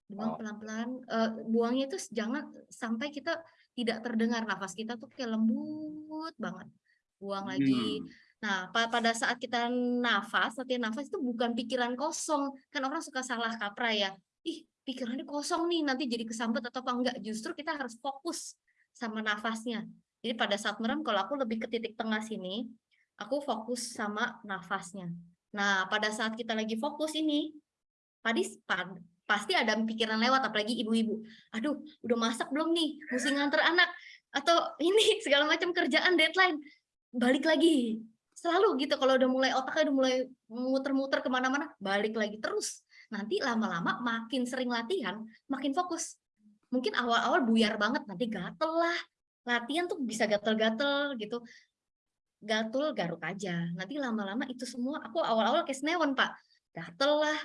Buang pelan-pelan, eh, buangnya itu jangan sampai kita tidak terdengar nafas kita tuh kayak lembut banget. Buang lagi. Hmm. Nah, pa- pada saat kita nafas, latihan nafas itu bukan pikiran kosong. Kan orang suka salah kaprah ya. Ih, pikirannya kosong nih, nanti jadi kesambet atau apa enggak. Justru kita harus fokus sama nafasnya. Jadi pada saat merem, kalau aku lebih ke titik tengah sini, aku fokus sama nafasnya. Nah, pada saat kita lagi fokus ini, padis, pad- pasti ada pikiran lewat, apalagi ibu-ibu. Aduh, udah masak belum nih? Mesti nganter anak. Atau ini, <laughs> segala macam kerjaan, deadline. Balik lagi. Selalu gitu, kalau udah mulai otaknya udah mulai muter-muter ke mana-mana, balik lagi terus. Nanti lama-lama makin sering latihan, makin fokus. Mungkin awal-awal buyar banget, nanti gatel lah. Latihan tuh bisa gatel-gatel gitu gatul garuk aja. Nanti lama-lama itu semua aku awal-awal kayak senewan, Pak. Gatel lah,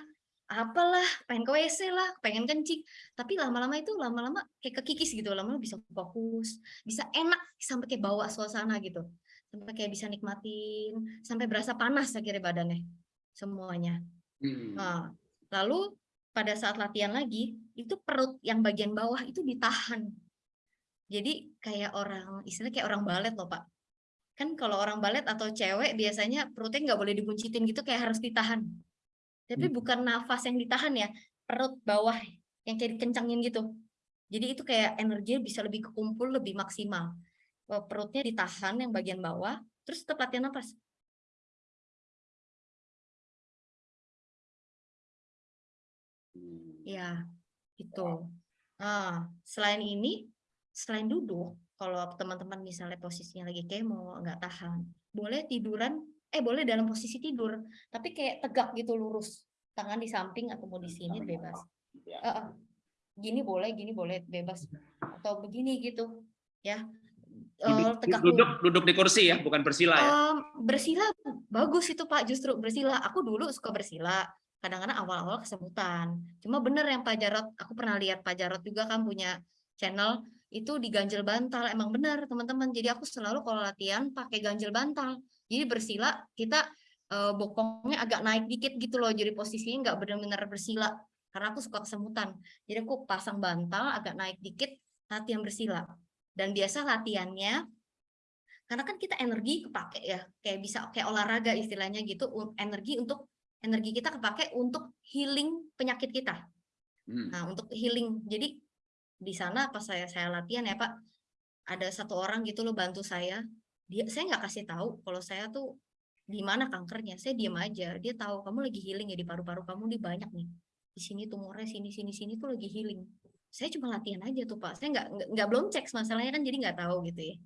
apalah, pengen ke WC lah, pengen kencing. Tapi lama-lama itu lama-lama kayak kekikis gitu, lama-lama bisa fokus, bisa enak sampai kayak bawa suasana gitu. Sampai kayak bisa nikmatin, sampai berasa panas akhirnya badannya semuanya. Hmm. Nah, lalu pada saat latihan lagi, itu perut yang bagian bawah itu ditahan. Jadi kayak orang, istilahnya kayak orang balet loh Pak. Kan kalau orang balet atau cewek biasanya perutnya nggak boleh dibuncitin gitu kayak harus ditahan. Tapi Hmm. bukan nafas yang ditahan ya, perut bawah yang kayak dikencangin gitu. Jadi itu kayak energinya bisa lebih kekumpul, lebih maksimal. Perutnya ditahan yang bagian bawah, terus tetap latihan nafas. Hmm. Ya, itu. Nah, selain ini, selain duduk, kalau teman-teman misalnya posisinya lagi kemo, nggak tahan, boleh tiduran, eh boleh dalam posisi tidur, tapi kayak tegak gitu lurus, tangan di samping atau mau di sini bebas. Ya. Eh, eh, Gini boleh, gini boleh bebas, atau begini gitu, ya. Eh, Duduk, tegak duduk, duduk di kursi ya, bukan bersila ya. Em, bersila bagus itu Pak, justru bersila. Aku dulu suka bersila. Kadang-kadang awal-awal kesemutan. Cuma bener yang Pak Jarot, aku pernah lihat Pak Jarot juga kan punya channel itu diganjel bantal. Emang bener teman-teman. Jadi aku selalu kalau latihan pakai ganjel bantal. Jadi bersila kita eh, bokongnya agak naik dikit gitu loh. Jadi posisinya nggak benar-benar bersila. Karena aku suka kesemutan. Jadi aku pasang bantal agak naik dikit latihan bersila. Dan biasa latihannya karena kan kita energi kepake ya kayak bisa kayak olahraga istilahnya gitu energi untuk energi kita kepake untuk healing penyakit kita Hmm. nah untuk healing jadi di sana pas saya saya latihan ya pak ada satu orang gitu loh bantu saya. Dia saya nggak kasih tahu kalau saya tuh di mana kankernya saya diam aja. Dia tahu kamu lagi healing ya di paru-paru kamu nih banyak nih. Di sini tumornya sini sini sini tuh lagi healing. Saya cuma latihan aja tuh pak. Saya nggak nggak- belum cek masalahnya kan jadi nggak tahu gitu ya.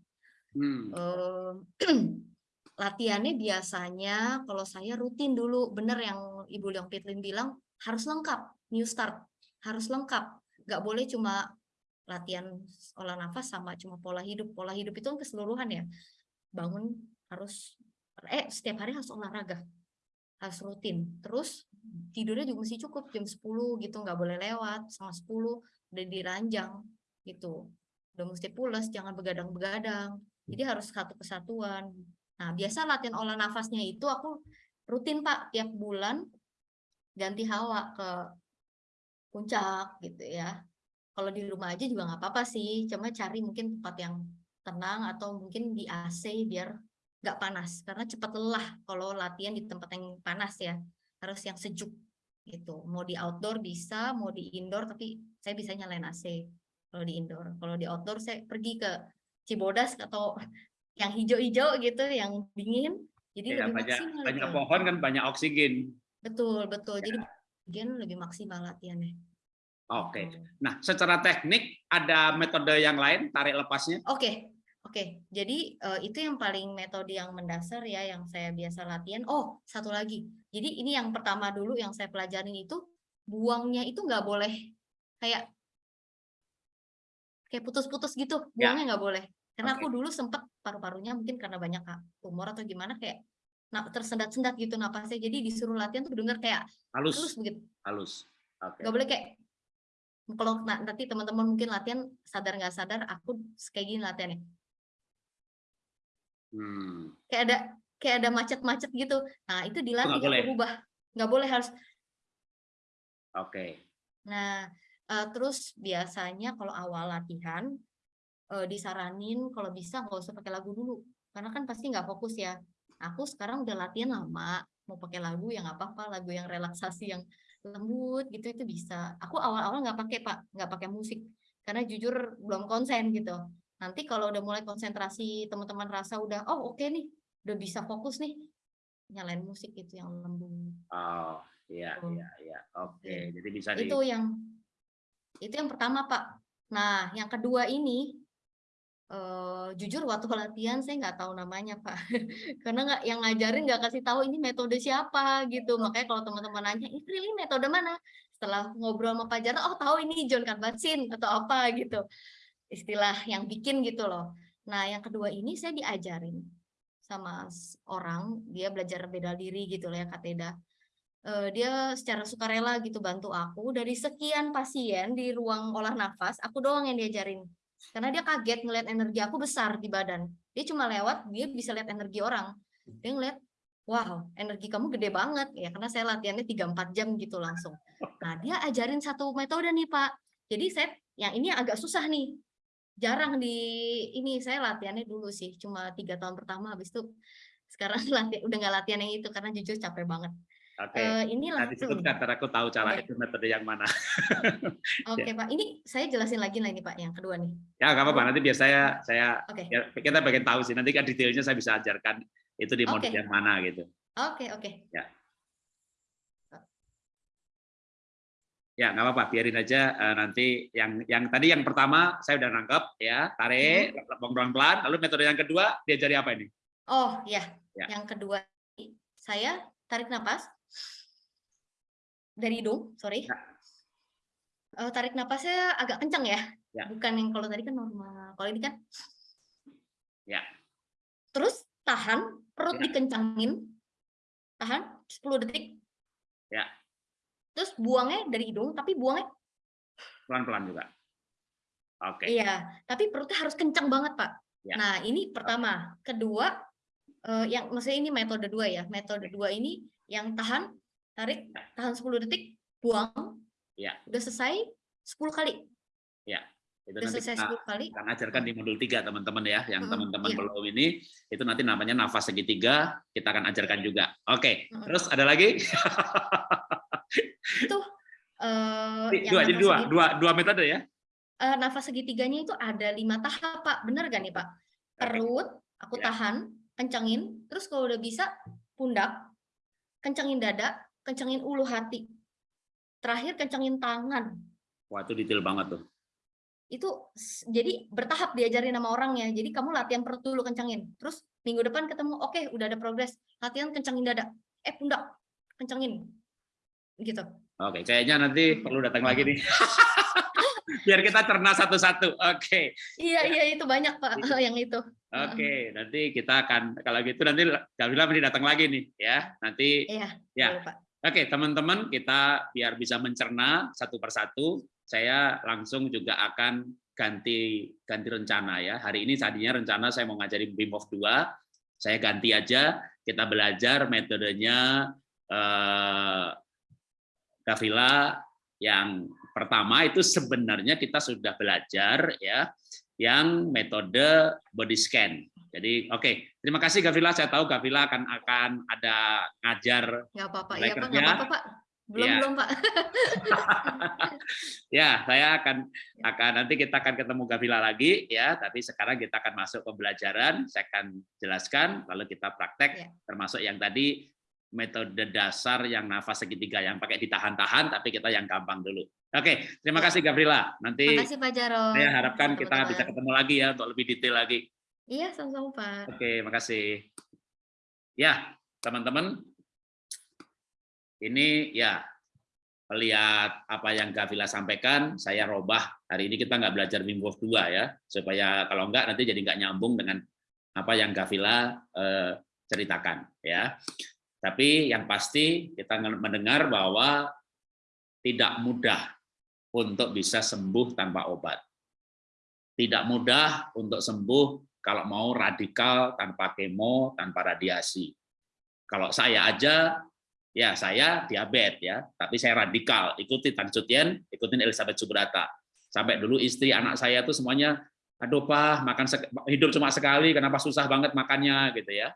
Hmm. Em, <clears throat> latihannya biasanya kalau saya rutin dulu bener yang Ibu Leong Pitlin bilang harus lengkap new start harus lengkap. Nggak boleh cuma latihan olah nafas sama cuma pola hidup. Pola hidup itu kan keseluruhan ya. Bangun harus eh setiap hari harus olahraga harus rutin. Terus tidurnya juga mesti cukup jam 10 gitu nggak boleh lewat sama 10 udah diranjang gitu. Udah mesti pulas jangan begadang-begadang. Jadi harus satu kesatuan. Nah, biasa latihan olah nafasnya itu aku rutin Pak tiap bulan ganti hawa ke puncak gitu ya. Kalau di rumah aja juga nggak apa-apa sih, cuma cari mungkin tempat yang tenang atau mungkin di AC biar nggak panas karena cepat lelah kalau latihan di tempat yang panas ya harus yang sejuk gitu mau di outdoor bisa mau di indoor tapi saya bisa nyalain AC kalau di indoor kalau di outdoor saya pergi ke Cibodas atau <laughs> yang hijau-hijau gitu yang dingin Jadi Ya, lebih banyak maksimal banyak pohon kan banyak oksigen. Betul, betul. Jadi Ya. bagian lebih maksimal latihannya. Oke. Gitu. Nah, secara teknik ada metode yang lain tarik lepasnya? Oke, oke. Jadi eh, itu yang paling metode yang mendasar ya, yang saya biasa latihan. Oh, satu lagi. Jadi ini yang pertama dulu yang saya pelajarin itu buangnya itu nggak boleh kayak kayak putus-putus gitu. Ya. Buangnya nggak boleh. Karena Oke. aku dulu sempet paru-parunya mungkin karena banyak tumor atau gimana kayak nah, tersendat-sendat gitu napasnya. Jadi disuruh latihan tuh bener kayak halus Halus, begitu. halus. Nggak boleh kayak kalau na- nanti teman-teman mungkin latihan sadar nggak sadar aku kayak gini latihannya Hmm. kayak ada kayak ada macet-macet gitu. Nah, itu dilatih nggak boleh? aku rubah. Nggak boleh harus. Oke. Nah, eh, terus biasanya kalau awal latihan eh, disaranin kalau bisa nggak usah pakai lagu dulu, karena kan pasti nggak fokus ya. Aku sekarang udah latihan lama, mau pakai lagu yang nggak apa-apa, lagu yang relaksasi yang lembut gitu itu bisa. Aku awal-awal nggak pakai pak, nggak pakai musik, karena jujur belum konsen gitu. Nanti kalau udah mulai konsentrasi, teman-teman rasa udah, oh oke nih, udah bisa fokus nih, nyalain musik itu yang lembut. Oh, iya, Oh. iya, iya. Oke, Oke. jadi bisa di itu yang itu yang pertama pak nah yang kedua ini eh, jujur waktu latihan saya nggak tahu namanya pak. <laughs> Karena nggak yang ngajarin nggak kasih tahu ini metode siapa gitu. Makanya kalau teman-teman nanya ini really metode mana? Setelah ngobrol sama Pak Jarno oh tahu ini John Kabat-Zinn atau apa gitu. Istilah yang bikin gitu loh. Nah yang kedua ini saya diajarin sama orang. Dia belajar beda diri gitu lah ya Kak Teda. Eh, dia secara sukarela gitu bantu aku. Dari sekian pasien di ruang olah nafas aku doang yang diajarin karena dia kaget ngeliat energi aku besar di badan. Dia cuma lewat dia bisa lihat energi orang. Dia ngeliat wow energi kamu gede banget. Ya karena saya latihannya 3-4 jam gitu langsung. Nah dia ajarin satu metode nih pak. Jadi saya yang ini agak susah nih. Jarang di ini saya latihannya dulu sih cuma tiga tahun pertama. Habis itu sekarang <laughs> latihan udah nggak latihan yang itu karena jujur capek banget Oke. Eh, ini Nah, langsung. disebutkan karena aku tahu cara Oke. itu metode yang mana. <laughs> Oke Pak, ini saya jelasin lagi lah ini Pak, yang kedua nih. Ya, nggak apa-apa. Nanti biar saya saya Oke, ya, kita bagian tahu sih. Nanti kan detailnya saya bisa ajarkan itu di mode Oke. yang mana gitu. oke, oke. Ya, nggak apa-apa. Biarin aja eh, nanti yang yang tadi yang pertama saya udah nangkep ya, tarik, pelan-pelan. Lalu metode yang kedua diajari apa ini? Oh ya, Ya. yang kedua saya tarik napas dari hidung, sorry. Ya. Eh, tarik napasnya agak kencang ya, Ya. bukan yang kalau tadi kan normal. Kalau ini kan. Ya. Terus tahan, perut Ya. dikencangin, tahan 10 detik. Ya. Terus buangnya dari hidung, tapi buangnya Pelan-pelan juga. Oke. Iya, tapi perutnya harus kencang banget, Pak. Ya. Nah, ini pertama. Kedua, eh, yang maksudnya ini metode dua ya. Metode dua ini yang tahan, tarik, tahan 10 detik, buang. Ya. Udah selesai 10 kali. Itu Udah nanti selesai kita 10 kali. akan ajarkan di modul 3 teman-teman ya. Yang teman-teman iya. belum ini itu nanti namanya nafas segitiga, kita akan ajarkan juga. Oke. Mm-mm. Terus ada lagi? <laughs> Itu yang dua, jadi dua, dua, dua metode ya. eh, nafas segitiganya itu ada lima tahap, Pak. Bener gak nih, Pak? Perut, aku Ya. tahan, kencangin. Terus kalau udah bisa, pundak, kencangin dada, kencangin ulu hati. Terakhir kencangin tangan. Wah, itu detail banget tuh. itu jadi bertahap diajarin sama orangnya. Jadi kamu latihan perut dulu kencangin. Terus minggu depan ketemu, oke udah ada progres. Latihan kencangin dada. Eh pundak, kencangin. Gitu. Oke, kayaknya nanti perlu datang lagi nih. <laughs> Biar kita cerna satu-satu. Oke. Iya iya itu banyak pak yang itu. Oke, nanti kita akan kalau gitu nanti Gavila mesti datang lagi nih ya. Nanti Iya. Ya. Pak. Oke, teman-teman, kita biar bisa mencerna satu persatu, saya langsung juga akan ganti ganti rencana ya. Hari ini tadinya rencana saya mau ngajarin Wim Hof 2, saya ganti aja, kita belajar metodenya eh, Gavila yang pertama itu sebenarnya kita sudah belajar ya, yang metode body scan. Jadi oke, terima kasih Gavila. Saya tahu Gavila akan akan ada ngajar apa-apa. Iya pak, kerja. nggak apa-apa pak. Belum Ya. belum Pak. <laughs> ya, saya akan akan nanti kita akan ketemu Gavila lagi ya, tapi sekarang kita akan masuk pembelajaran, saya akan jelaskan lalu kita praktek Ya. termasuk yang tadi metode dasar yang nafas segitiga yang pakai ditahan-tahan tapi kita yang gampang dulu. Oke, terima kasih Gavrila. Nanti Makasih Pak Jaro. saya harapkan kita Teman-teman. bisa ketemu lagi ya untuk lebih detail lagi. Iya, sama-sama Pak. Oke, makasih. Ya, teman-teman, ini ya melihat apa yang Gavila sampaikan, saya robah. Hari ini kita nggak belajar Wim Hof 2 ya, supaya kalau nggak nanti jadi nggak nyambung dengan apa yang Gavila eh, ceritakan ya. Tapi yang pasti kita mendengar bahwa tidak mudah untuk bisa sembuh tanpa obat. Tidak mudah untuk sembuh kalau mau radikal tanpa kemo, tanpa radiasi. Kalau saya aja, ya saya diabetes ya, tapi saya radikal. Ikuti Tan Sutien, ikutin Elizabeth Subrata. Sampai dulu istri anak saya tuh semuanya, aduh pak, makan hidup cuma sekali, kenapa susah banget makannya gitu ya.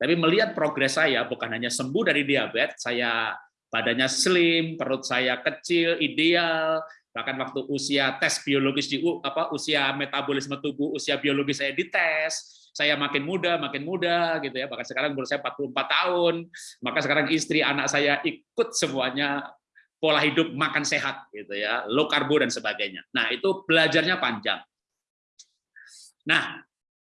Tapi melihat progres saya bukan hanya sembuh dari diabetes, saya badannya slim, perut saya kecil, ideal, bahkan waktu usia tes biologis di apa usia metabolisme tubuh, usia biologis saya dites, saya makin muda, makin muda gitu ya. Bahkan sekarang umur saya 44 tahun, maka sekarang istri anak saya ikut semuanya pola hidup makan sehat gitu ya, low karbo dan sebagainya. Nah, itu belajarnya panjang. Nah,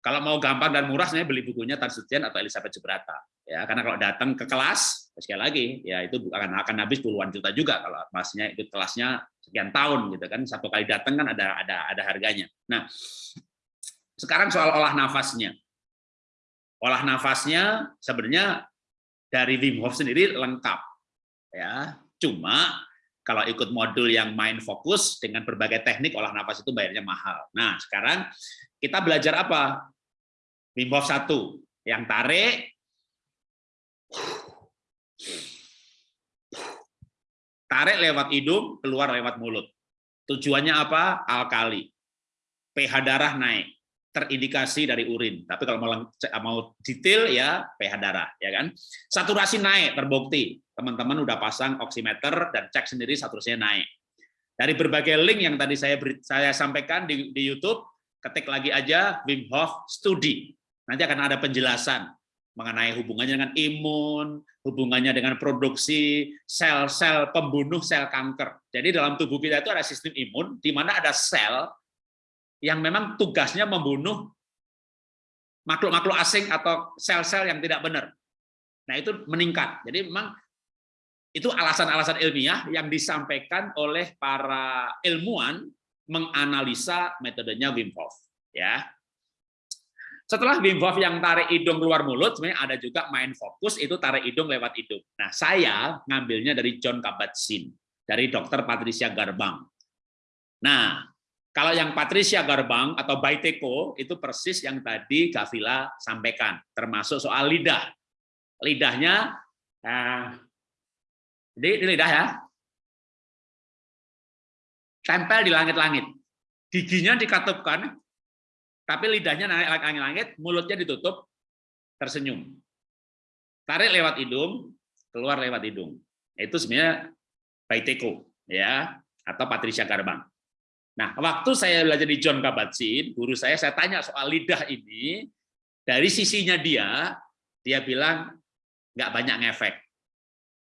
kalau mau gampang dan murah, saya beli bukunya Tan Sutien atau Elizabeth Subrata. Ya, karena kalau datang ke kelas, sekali lagi, ya itu akan akan habis puluhan juta juga kalau masnya itu kelasnya sekian tahun gitu kan. Satu kali datang kan ada ada ada harganya. Nah, sekarang soal olah nafasnya. Olah nafasnya sebenarnya dari Wim Hof sendiri lengkap. Ya, cuma kalau ikut modul yang main fokus dengan berbagai teknik olah nafas itu bayarnya mahal. Nah, sekarang kita belajar apa? Wim Hof 1, yang tarik, tarik lewat hidung, keluar lewat mulut. Tujuannya apa? Alkali. pH darah naik, terindikasi dari urin. Tapi kalau mau, mau detail ya pH darah, ya kan? Saturasi naik, terbukti. Teman-teman udah pasang oximeter dan cek sendiri saturasinya naik. Dari berbagai link yang tadi saya saya sampaikan di, di YouTube, ketik lagi aja Wim Hof Studi. Nanti akan ada penjelasan mengenai hubungannya dengan imun, hubungannya dengan produksi sel-sel pembunuh sel kanker. Jadi dalam tubuh kita itu ada sistem imun, di mana ada sel yang memang tugasnya membunuh makhluk-makhluk asing atau sel-sel yang tidak benar. Nah itu meningkat. Jadi memang itu alasan-alasan ilmiah yang disampaikan oleh para ilmuwan menganalisa metodenya Wim Hof. Ya, setelah Wim Hof yang tarik hidung keluar mulut, sebenarnya ada juga main fokus, itu tarik hidung lewat hidung. Nah, saya ngambilnya dari John Kabat-Zinn, dari Dr. Patricia Garbang. Nah, kalau yang Patricia Garbang atau Baiteko, itu persis yang tadi Gavila sampaikan, termasuk soal lidah. Lidahnya, nah, jadi di lidah ya, tempel di langit-langit. Giginya dikatupkan, tapi lidahnya naik langit-langit, mulutnya ditutup, tersenyum. Tarik lewat hidung, keluar lewat hidung. Itu sebenarnya Baiteko, ya, atau Patricia Garbang. Nah, waktu saya belajar di John Kabat-Zinn, guru saya, saya tanya soal lidah ini, dari sisinya dia, dia bilang nggak banyak ngefek.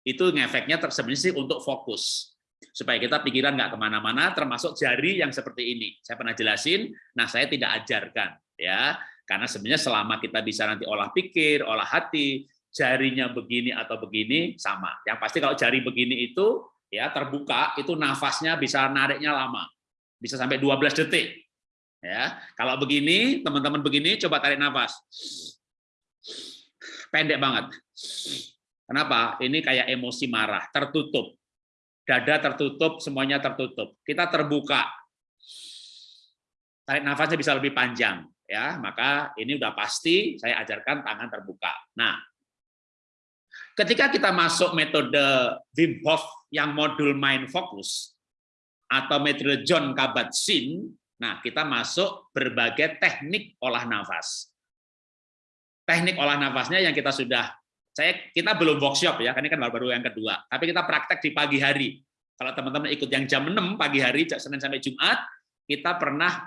Itu ngefeknya sebenarnya sih untuk fokus supaya kita pikiran nggak ke mana-mana, termasuk jari yang seperti ini. Saya pernah jelasin, nah saya tidak ajarkan, ya, karena sebenarnya selama kita bisa nanti olah pikir, olah hati, jarinya begini atau begini sama. Yang pasti kalau jari begini itu ya terbuka, itu nafasnya bisa nariknya lama, bisa sampai 12 detik. Ya, kalau begini, teman-teman begini, coba tarik nafas, pendek banget. Kenapa? Ini kayak emosi marah, tertutup dada tertutup, semuanya tertutup. Kita terbuka. Tarik nafasnya bisa lebih panjang, ya. Maka ini udah pasti saya ajarkan tangan terbuka. Nah, ketika kita masuk metode Wim Hof yang modul mind focus atau metode John Kabat-Zinn, nah kita masuk berbagai teknik olah nafas. Teknik olah nafasnya yang kita sudah saya kita belum workshop ya, karena kan baru-baru yang kedua. Tapi kita praktek di pagi hari. Kalau teman-teman ikut yang jam 6 pagi hari, Senin sampai Jumat, kita pernah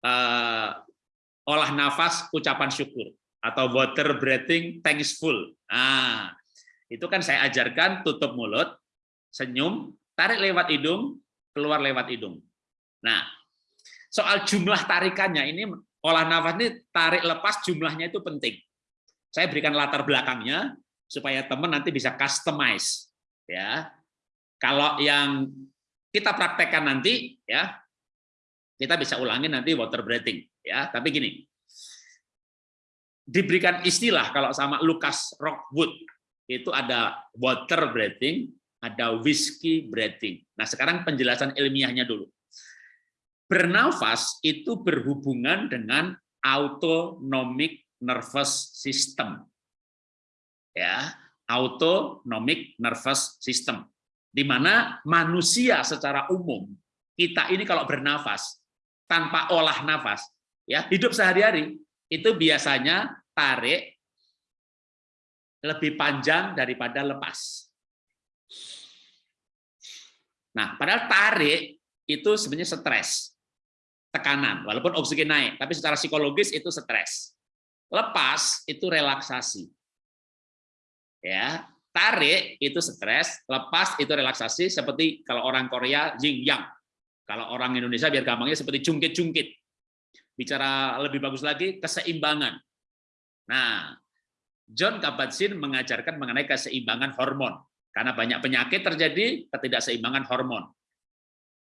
uh, olah nafas ucapan syukur atau water breathing thankful. Nah, itu kan saya ajarkan tutup mulut, senyum, tarik lewat hidung, keluar lewat hidung. Nah, soal jumlah tarikannya ini olah nafas ini tarik lepas jumlahnya itu penting. Saya berikan latar belakangnya supaya teman nanti bisa customize ya. Kalau yang kita praktekkan nanti ya kita bisa ulangi nanti water breathing ya. Tapi gini. Diberikan istilah kalau sama Lucas Rockwood itu ada water breathing, ada whiskey breathing. Nah, sekarang penjelasan ilmiahnya dulu. Bernafas itu berhubungan dengan autonomic nervous system. Ya, autonomic nervous system. Di mana manusia secara umum kita ini kalau bernafas tanpa olah nafas, ya hidup sehari-hari itu biasanya tarik lebih panjang daripada lepas. Nah, padahal tarik itu sebenarnya stres, tekanan, walaupun oksigen naik, tapi secara psikologis itu stres. Lepas itu relaksasi. Ya, tarik itu stres, lepas itu relaksasi seperti kalau orang Korea yin yang. Kalau orang Indonesia biar gampangnya seperti jungkit-jungkit. Bicara lebih bagus lagi keseimbangan. Nah, John Kabat-Zinn mengajarkan mengenai keseimbangan hormon. Karena banyak penyakit terjadi ketidakseimbangan hormon.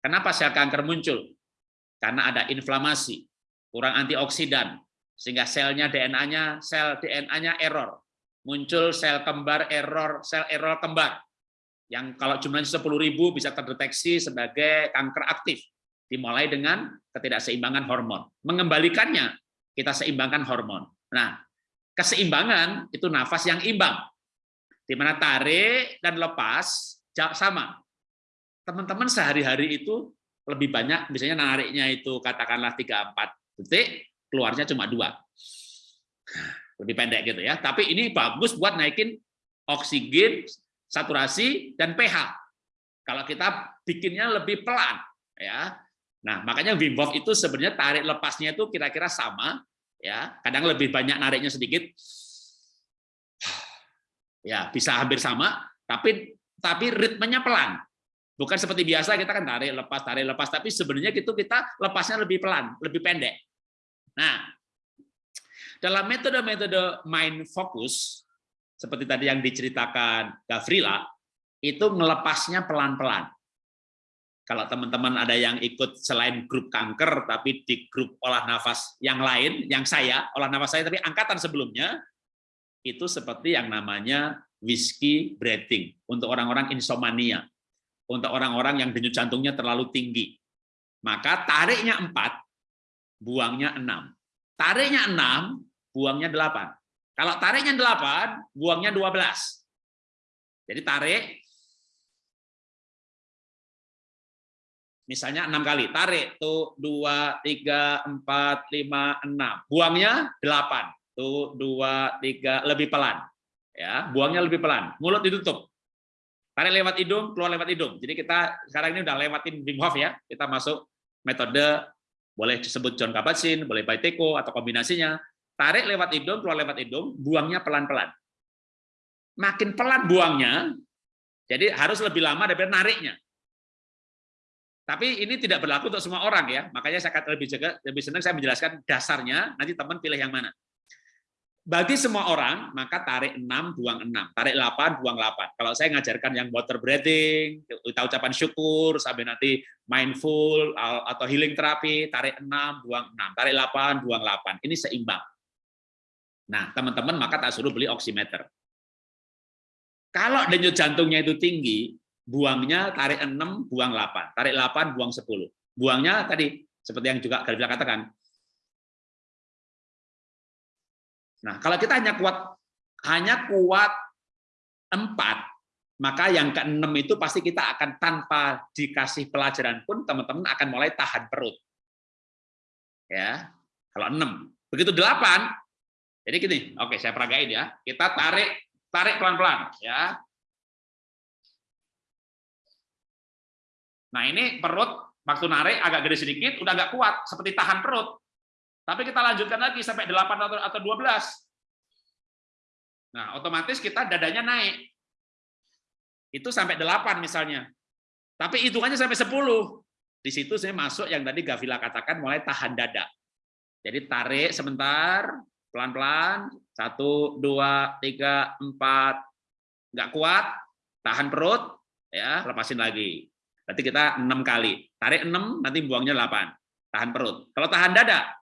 Kenapa sel kanker muncul? Karena ada inflamasi, kurang antioksidan, sehingga selnya DNA-nya sel DNA-nya error. Muncul sel kembar error sel error kembar. Yang kalau jumlahnya 10.000 bisa terdeteksi sebagai kanker aktif. Dimulai dengan ketidakseimbangan hormon. Mengembalikannya kita seimbangkan hormon. Nah keseimbangan itu nafas yang imbang. Di mana tarik dan lepas sama. Teman-teman sehari-hari itu lebih banyak misalnya nariknya itu katakanlah 3-4 detik keluarnya cuma dua. Lebih pendek gitu ya. Tapi ini bagus buat naikin oksigen, saturasi, dan pH. Kalau kita bikinnya lebih pelan. ya. Nah, makanya Wim Hof itu sebenarnya tarik lepasnya itu kira-kira sama. ya. Kadang lebih banyak nariknya sedikit. Ya, bisa hampir sama, tapi tapi ritmenya pelan. Bukan seperti biasa kita kan tarik lepas tarik lepas, tapi sebenarnya itu kita lepasnya lebih pelan, lebih pendek. Nah, dalam metode-metode mind focus, seperti tadi yang diceritakan Gavrila, itu melepasnya pelan-pelan. Kalau teman-teman ada yang ikut selain grup kanker, tapi di grup olah nafas yang lain, yang saya, olah nafas saya, tapi angkatan sebelumnya, itu seperti yang namanya whiskey breathing, untuk orang-orang insomnia, untuk orang-orang yang denyut jantungnya terlalu tinggi. Maka tariknya empat, buangnya 6. Tariknya 6, buangnya 8. Kalau tariknya 8, buangnya 12. Jadi tarik, misalnya 6 kali. Tarik, tuh 2, 3, 4, 5, 6. Buangnya 8. Tuh 2, 3, lebih pelan. ya Buangnya lebih pelan. Mulut ditutup. Tarik lewat hidung, keluar lewat hidung. Jadi kita sekarang ini udah lewatin Wim Hof ya. Kita masuk metode boleh disebut John Kabat-Zinn, boleh Baiteko atau kombinasinya. Tarik lewat hidung, keluar lewat hidung, buangnya pelan-pelan. Makin pelan buangnya, jadi harus lebih lama daripada nariknya. Tapi ini tidak berlaku untuk semua orang ya. Makanya saya lebih jaga, lebih senang saya menjelaskan dasarnya, nanti teman pilih yang mana. Bagi semua orang, maka tarik 6, buang 6. Tarik 8, buang 8. Kalau saya ngajarkan yang water breathing, kita ucapan syukur, sampai nanti mindful, atau healing terapi, tarik 6, buang 6. Tarik 8, buang 8. Ini seimbang. Nah, teman-teman maka tak suruh beli oximeter. Kalau denyut jantungnya itu tinggi, buangnya tarik 6, buang 8. Tarik 8, buang 10. Buangnya tadi, seperti yang juga Galvila katakan, Nah, kalau kita hanya kuat hanya kuat empat, maka yang keenam itu pasti kita akan tanpa dikasih pelajaran pun teman-teman akan mulai tahan perut. Ya, kalau enam. Begitu delapan, jadi gini, oke saya peragain ya. Kita tarik tarik pelan-pelan ya. Nah ini perut waktu narik agak gede sedikit, udah agak kuat, seperti tahan perut. Tapi kita lanjutkan lagi sampai 8 atau 12. Nah, otomatis kita dadanya naik. Itu sampai 8 misalnya. Tapi hitungannya sampai 10. Di situ saya masuk yang tadi Gavila katakan mulai tahan dada. Jadi tarik sebentar, pelan-pelan, satu, dua, tiga, empat, nggak kuat, tahan perut, ya lepasin lagi. Berarti kita enam kali. Tarik enam, nanti buangnya delapan. Tahan perut. Kalau tahan dada,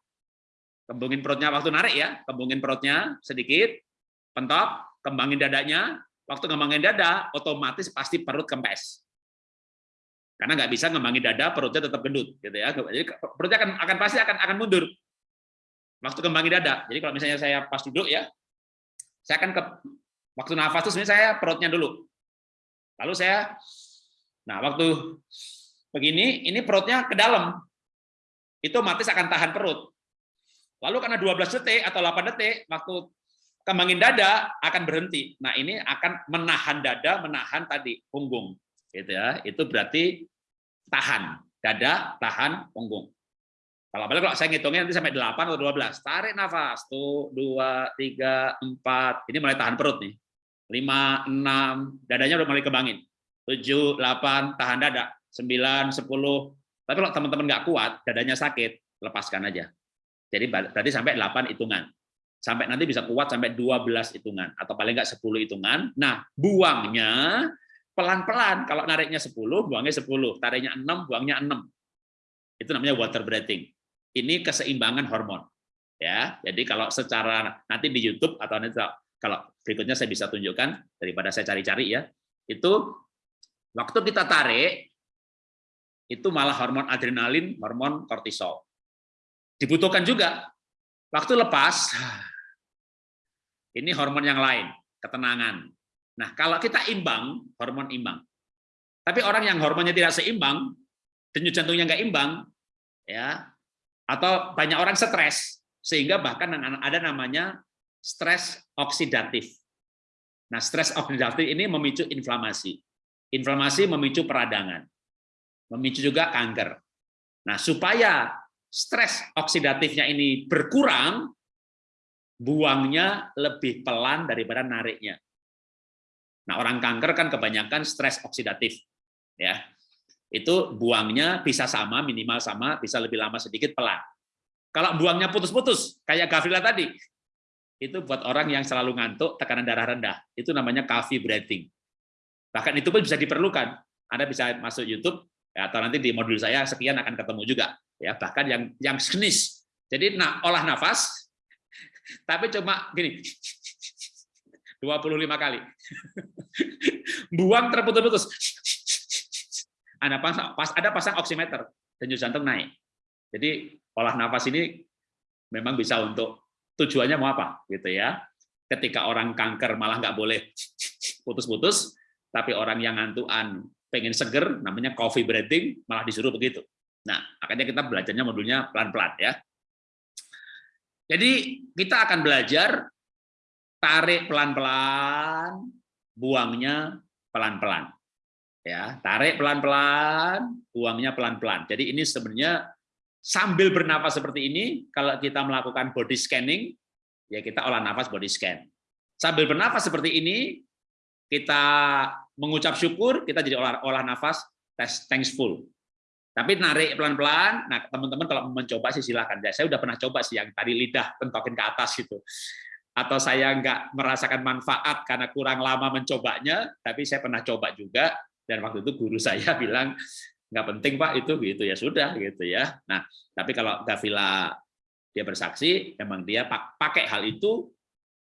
kembungin perutnya waktu narik ya, kembungin perutnya sedikit, pentok, kembangin dadanya. Waktu kembangin dada, otomatis pasti perut kempes. Karena nggak bisa ngembangin dada, perutnya tetap gendut, gitu ya. Jadi perutnya akan akan pasti akan akan mundur. Waktu kembangin dada. Jadi kalau misalnya saya pas duduk ya, saya akan ke waktu nafas itu sebenarnya saya perutnya dulu. Lalu saya Nah, waktu begini, ini perutnya ke dalam. Itu otomatis akan tahan perut. Lalu karena 12 detik atau 8 detik, waktu kembangin dada akan berhenti. Nah, ini akan menahan dada, menahan tadi punggung. Gitu ya. Itu berarti tahan. Dada, tahan, punggung. Kalau kalau saya ngitungnya nanti sampai 8 atau 12. Tarik nafas. Tuh, 2, 3, 4. Ini mulai tahan perut nih. 5, 6. Dadanya udah mulai kembangin. 7, 8, tahan dada, 9, 10. Tapi kalau teman-teman nggak kuat, dadanya sakit, lepaskan aja. Jadi berarti sampai 8 hitungan. Sampai nanti bisa kuat sampai 12 hitungan atau paling nggak 10 hitungan. Nah, buangnya pelan-pelan. Kalau nariknya 10, buangnya 10. Tariknya 6, buangnya 6. Itu namanya water breathing. Ini keseimbangan hormon. Ya, jadi kalau secara nanti di YouTube atau nanti kalau berikutnya saya bisa tunjukkan daripada saya cari-cari ya, itu Waktu kita tarik, itu malah hormon adrenalin, hormon kortisol. Dibutuhkan juga. Waktu lepas, ini hormon yang lain, ketenangan. Nah, kalau kita imbang, hormon imbang. Tapi orang yang hormonnya tidak seimbang, denyut jantungnya nggak imbang, ya, atau banyak orang stres, sehingga bahkan ada namanya stres oksidatif. Nah, stres oksidatif ini memicu inflamasi. Inflamasi memicu peradangan, memicu juga kanker. Nah, supaya stres oksidatifnya ini berkurang, buangnya lebih pelan daripada nariknya. Nah, orang kanker kan kebanyakan stres oksidatif. ya Itu buangnya bisa sama, minimal sama, bisa lebih lama sedikit, pelan. Kalau buangnya putus-putus, kayak Gavila tadi, itu buat orang yang selalu ngantuk, tekanan darah rendah. Itu namanya coffee breathing. Bahkan itu pun bisa diperlukan. Anda bisa masuk YouTube ya, atau nanti di modul saya sekian akan ketemu juga. Ya, bahkan yang yang senis. Jadi nah, olah nafas <laughs> tapi cuma gini <laughs> 25 kali. <laughs> Buang terputus-putus. Ada pasang, pas ada pasang oximeter, denyut jantung naik. Jadi olah nafas ini memang bisa untuk tujuannya mau apa gitu ya. Ketika orang kanker malah nggak boleh putus-putus, tapi orang yang ngantuan pengen seger, namanya coffee breathing, malah disuruh begitu. Nah, makanya kita belajarnya modulnya pelan-pelan ya. Jadi kita akan belajar tarik pelan-pelan, buangnya pelan-pelan. Ya, tarik pelan-pelan, buangnya pelan-pelan. Jadi ini sebenarnya sambil bernafas seperti ini, kalau kita melakukan body scanning, ya kita olah nafas body scan. Sambil bernafas seperti ini, kita mengucap syukur, kita jadi olah, olah nafas, thankful. Tapi narik pelan-pelan, nah teman-teman kalau mencoba sih silahkan. Ya, saya udah pernah coba sih yang tadi lidah tentokin ke atas gitu. Atau saya nggak merasakan manfaat karena kurang lama mencobanya, tapi saya pernah coba juga, dan waktu itu guru <laughs> saya bilang, nggak penting Pak itu gitu ya sudah gitu ya. Nah, tapi kalau Gavila dia bersaksi, memang dia pakai hal itu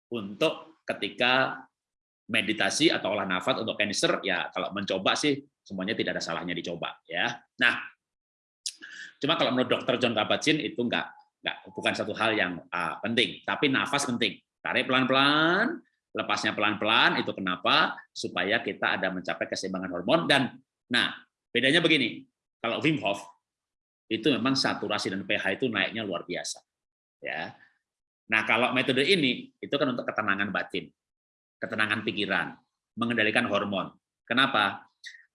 untuk ketika meditasi atau olah nafas untuk cancer ya kalau mencoba sih semuanya tidak ada salahnya dicoba ya. Nah, cuma kalau menurut dokter John Kabat-Zinn itu enggak enggak bukan satu hal yang uh, penting, tapi nafas penting. Tarik pelan-pelan, lepasnya pelan-pelan itu kenapa? Supaya kita ada mencapai keseimbangan hormon dan nah, bedanya begini. Kalau Wim Hof itu memang saturasi dan pH itu naiknya luar biasa. Ya. Nah, kalau metode ini itu kan untuk ketenangan batin ketenangan pikiran, mengendalikan hormon. Kenapa?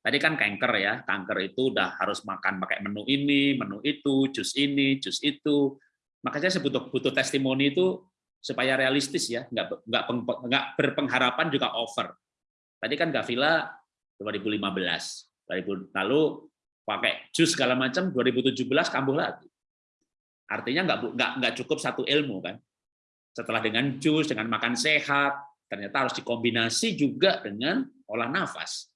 Tadi kan kanker ya, kanker itu udah harus makan pakai menu ini, menu itu, jus ini, jus itu. Makanya saya butuh butuh testimoni itu supaya realistis ya, nggak nggak nggak berpengharapan juga over. Tadi kan Gavila 2015, lalu pakai jus segala macam 2017 kambuh lagi. Artinya nggak nggak nggak cukup satu ilmu kan. Setelah dengan jus, dengan makan sehat, ternyata harus dikombinasi juga dengan olah nafas.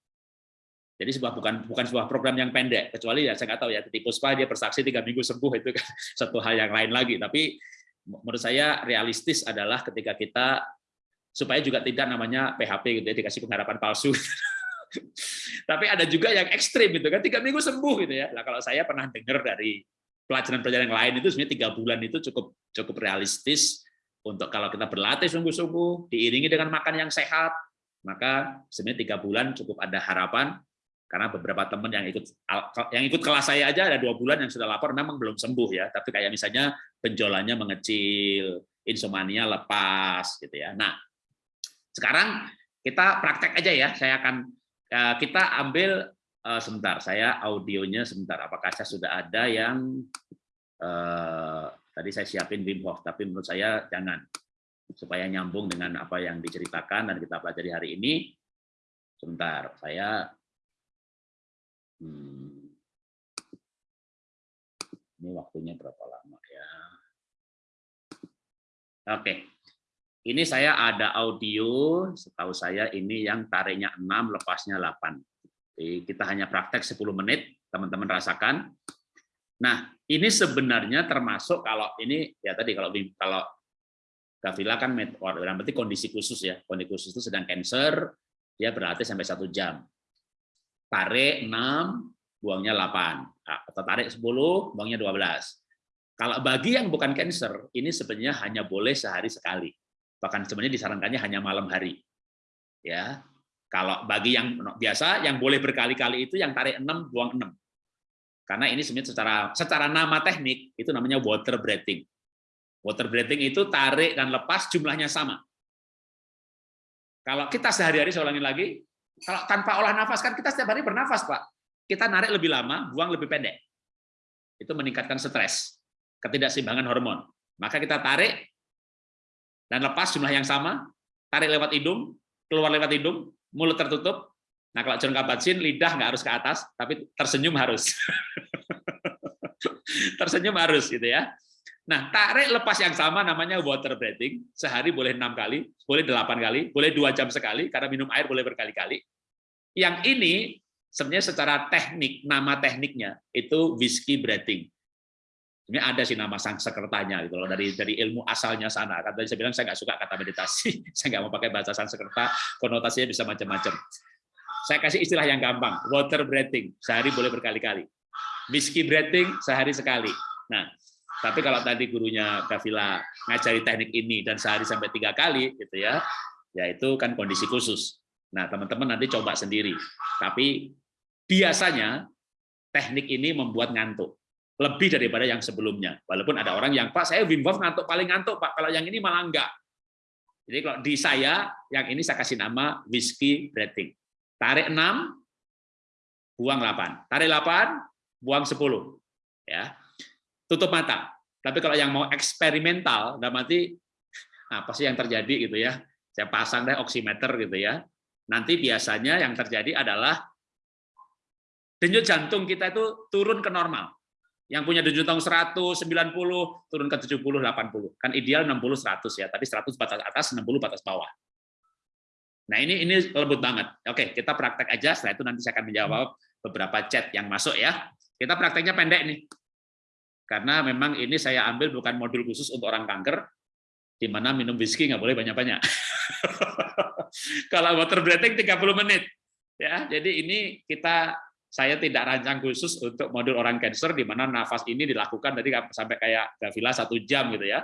Jadi sebuah bukan bukan sebuah program yang pendek, kecuali ya saya nggak tahu ya, di Puspa dia bersaksi tiga minggu sembuh itu kan <laughs> satu hal yang lain lagi. Tapi menurut saya realistis adalah ketika kita supaya juga tidak namanya PHP gitu ya dikasih pengharapan palsu. <laughs> Tapi ada juga yang ekstrim gitu kan tiga minggu sembuh gitu ya. Nah kalau saya pernah dengar dari pelajaran-pelajaran yang lain itu sebenarnya tiga bulan itu cukup cukup realistis untuk kalau kita berlatih sungguh-sungguh diiringi dengan makan yang sehat maka sebenarnya tiga bulan cukup ada harapan. Karena beberapa teman yang ikut yang ikut kelas saya aja ada dua bulan yang sudah lapor memang belum sembuh ya. Tapi kayak misalnya penjualannya mengecil insomnia lepas gitu ya. Nah sekarang kita praktek aja ya. Saya akan eh, kita ambil eh, sebentar. Saya audionya sebentar. Apakah saya sudah ada yang eh, tadi saya siapin Wim Hof tapi menurut saya jangan supaya nyambung dengan apa yang diceritakan dan kita pelajari hari ini sebentar saya Hmm. Ini waktunya berapa lama ya? Oke. Ini saya ada audio, setahu saya ini yang tariknya 6, lepasnya 8. Jadi kita hanya praktek 10 menit, teman-teman rasakan. Nah, ini sebenarnya termasuk kalau ini ya tadi kalau kalau Gavila kan berarti kondisi khusus ya. Kondisi khusus itu sedang cancer, dia berlatih sampai satu jam tarik 6, buangnya 8. Nah, atau tarik 10, buangnya 12. Kalau bagi yang bukan cancer, ini sebenarnya hanya boleh sehari sekali. Bahkan sebenarnya disarankannya hanya malam hari. Ya. Kalau bagi yang biasa, yang boleh berkali-kali itu yang tarik 6, buang 6. Karena ini sebenarnya secara secara nama teknik itu namanya water breathing. Water breathing itu tarik dan lepas jumlahnya sama. Kalau kita sehari-hari, saya ulangi lagi, kalau tanpa olah nafas kan kita setiap hari bernafas, Pak. Kita narik lebih lama, buang lebih pendek. Itu meningkatkan stres, ketidakseimbangan hormon. Maka kita tarik dan lepas jumlah yang sama, tarik lewat hidung, keluar lewat hidung, mulut tertutup. Nah, kalau John Kabat-Zinn, lidah nggak harus ke atas, tapi tersenyum harus. <laughs> tersenyum harus gitu ya. Nah, tarik lepas yang sama namanya water breathing. Sehari boleh enam kali, boleh delapan kali, boleh dua jam sekali, karena minum air boleh berkali-kali. Yang ini sebenarnya secara teknik, nama tekniknya itu whiskey breathing. Ini ada sih nama sang sekretanya gitu loh dari dari ilmu asalnya sana. Kan saya bilang saya nggak suka kata meditasi, <laughs> saya nggak mau pakai bahasa Sanskerta, konotasinya bisa macam-macam. Saya kasih istilah yang gampang, water breathing, sehari boleh berkali-kali. Whiskey breathing sehari sekali. Nah, tapi kalau tadi gurunya Gavila ngajari teknik ini dan sehari sampai tiga kali, gitu ya, ya itu kan kondisi khusus. Nah, teman-teman nanti coba sendiri. Tapi biasanya teknik ini membuat ngantuk lebih daripada yang sebelumnya. Walaupun ada orang yang Pak, saya Wim Hof ngantuk paling ngantuk Pak. Kalau yang ini malah enggak. Jadi kalau di saya, yang ini saya kasih nama whiskey breathing. Tarik 6, buang 8. Tarik 8, buang 10. Ya tutup mata. Tapi kalau yang mau eksperimental, dan nanti apa sih yang terjadi gitu ya? Saya pasang deh oximeter gitu ya. Nanti biasanya yang terjadi adalah denyut jantung kita itu turun ke normal. Yang punya denyut jantung 100, 90, turun ke 70, 80. Kan ideal 60, 100 ya, tapi 100 batas atas, 60 batas bawah. Nah ini ini lembut banget. Oke, kita praktek aja. Setelah itu nanti saya akan menjawab beberapa chat yang masuk ya. Kita prakteknya pendek nih karena memang ini saya ambil bukan modul khusus untuk orang kanker, di mana minum whisky nggak boleh banyak-banyak. <laughs> Kalau water breathing 30 menit. ya Jadi ini kita saya tidak rancang khusus untuk modul orang cancer, di mana nafas ini dilakukan tadi sampai kayak Gavila satu jam gitu ya.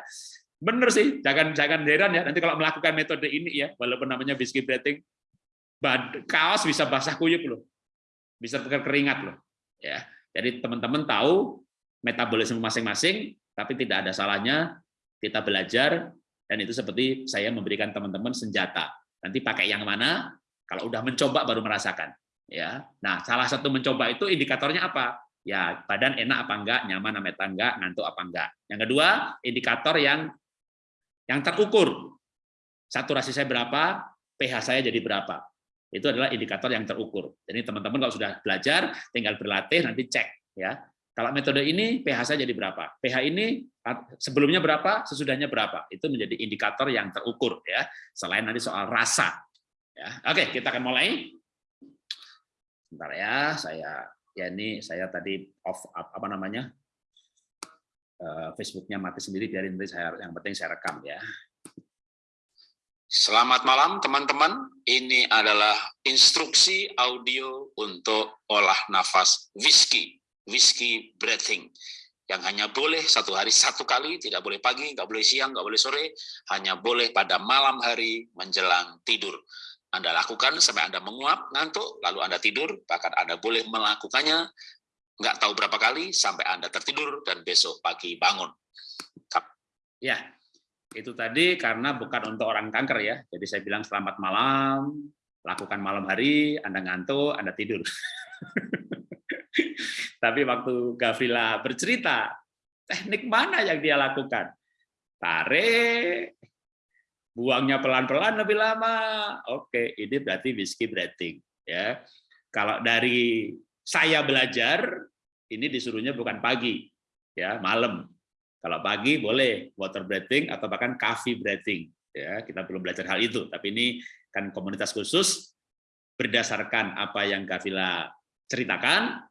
Bener sih, jangan jangan heran ya nanti kalau melakukan metode ini ya, walaupun namanya whisky breathing, kaos bisa basah kuyup loh, bisa keringat loh. Ya, jadi teman-teman tahu metabolisme masing-masing, tapi tidak ada salahnya kita belajar, dan itu seperti saya memberikan teman-teman senjata. Nanti pakai yang mana? Kalau udah mencoba baru merasakan. Ya. Nah, salah satu mencoba itu indikatornya apa? Ya, badan enak apa enggak, nyaman apa enggak, ngantuk apa enggak. Yang kedua, indikator yang yang terukur. Saturasi saya berapa, pH saya jadi berapa. Itu adalah indikator yang terukur. Jadi teman-teman kalau sudah belajar, tinggal berlatih nanti cek ya. Kalau metode ini pH saya jadi berapa? pH ini sebelumnya berapa, sesudahnya berapa? Itu menjadi indikator yang terukur ya. Selain nanti soal rasa. Ya. Oke, kita akan mulai. Sebentar ya, saya ya ini saya tadi off apa namanya? Eh, Facebooknya mati sendiri biarin nanti saya yang penting saya rekam ya. Selamat malam teman-teman. Ini adalah instruksi audio untuk olah nafas whisky whiskey breathing yang hanya boleh satu hari satu kali, tidak boleh pagi, nggak boleh siang, nggak boleh sore, hanya boleh pada malam hari menjelang tidur. Anda lakukan sampai Anda menguap, ngantuk, lalu Anda tidur, bahkan Anda boleh melakukannya nggak tahu berapa kali sampai Anda tertidur dan besok pagi bangun. Ya, itu tadi karena bukan untuk orang kanker ya. Jadi saya bilang selamat malam, lakukan malam hari, Anda ngantuk, Anda tidur. <laughs> Tapi waktu Gavrila bercerita, teknik mana yang dia lakukan? Tarik, buangnya pelan-pelan lebih lama. Oke, ini berarti whiskey breathing. Ya, kalau dari saya belajar, ini disuruhnya bukan pagi, ya malam. Kalau pagi boleh water breathing atau bahkan coffee breathing. Ya, kita belum belajar hal itu, tapi ini kan komunitas khusus berdasarkan apa yang Gavila ceritakan,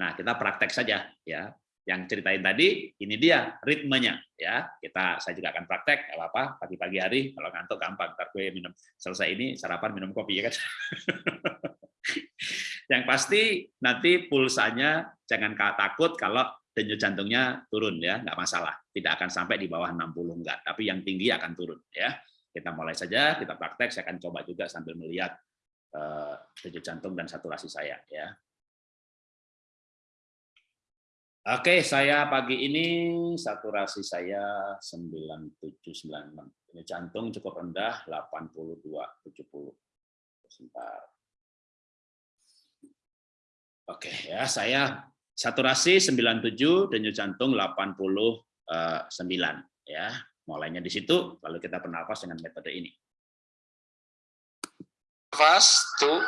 Nah, kita praktek saja ya. Yang ceritain tadi ini dia ritmenya ya. Kita saya juga akan praktek apa pagi-pagi hari kalau ngantuk gampang ntar gue minum selesai ini sarapan minum kopi ya kan. <laughs> Yang pasti nanti pulsanya jangan takut kalau denyut jantungnya turun ya, nggak masalah. Tidak akan sampai di bawah 60 enggak, tapi yang tinggi akan turun ya. Kita mulai saja, kita praktek, saya akan coba juga sambil melihat uh, denyut jantung dan saturasi saya ya. Oke, saya pagi ini saturasi saya 9796. Ini jantung cukup rendah 8270. Sebentar. Oke, ya saya saturasi 97 denyut jantung 89 ya. Mulainya di situ lalu kita bernafas dengan metode ini. Nafas, tuh,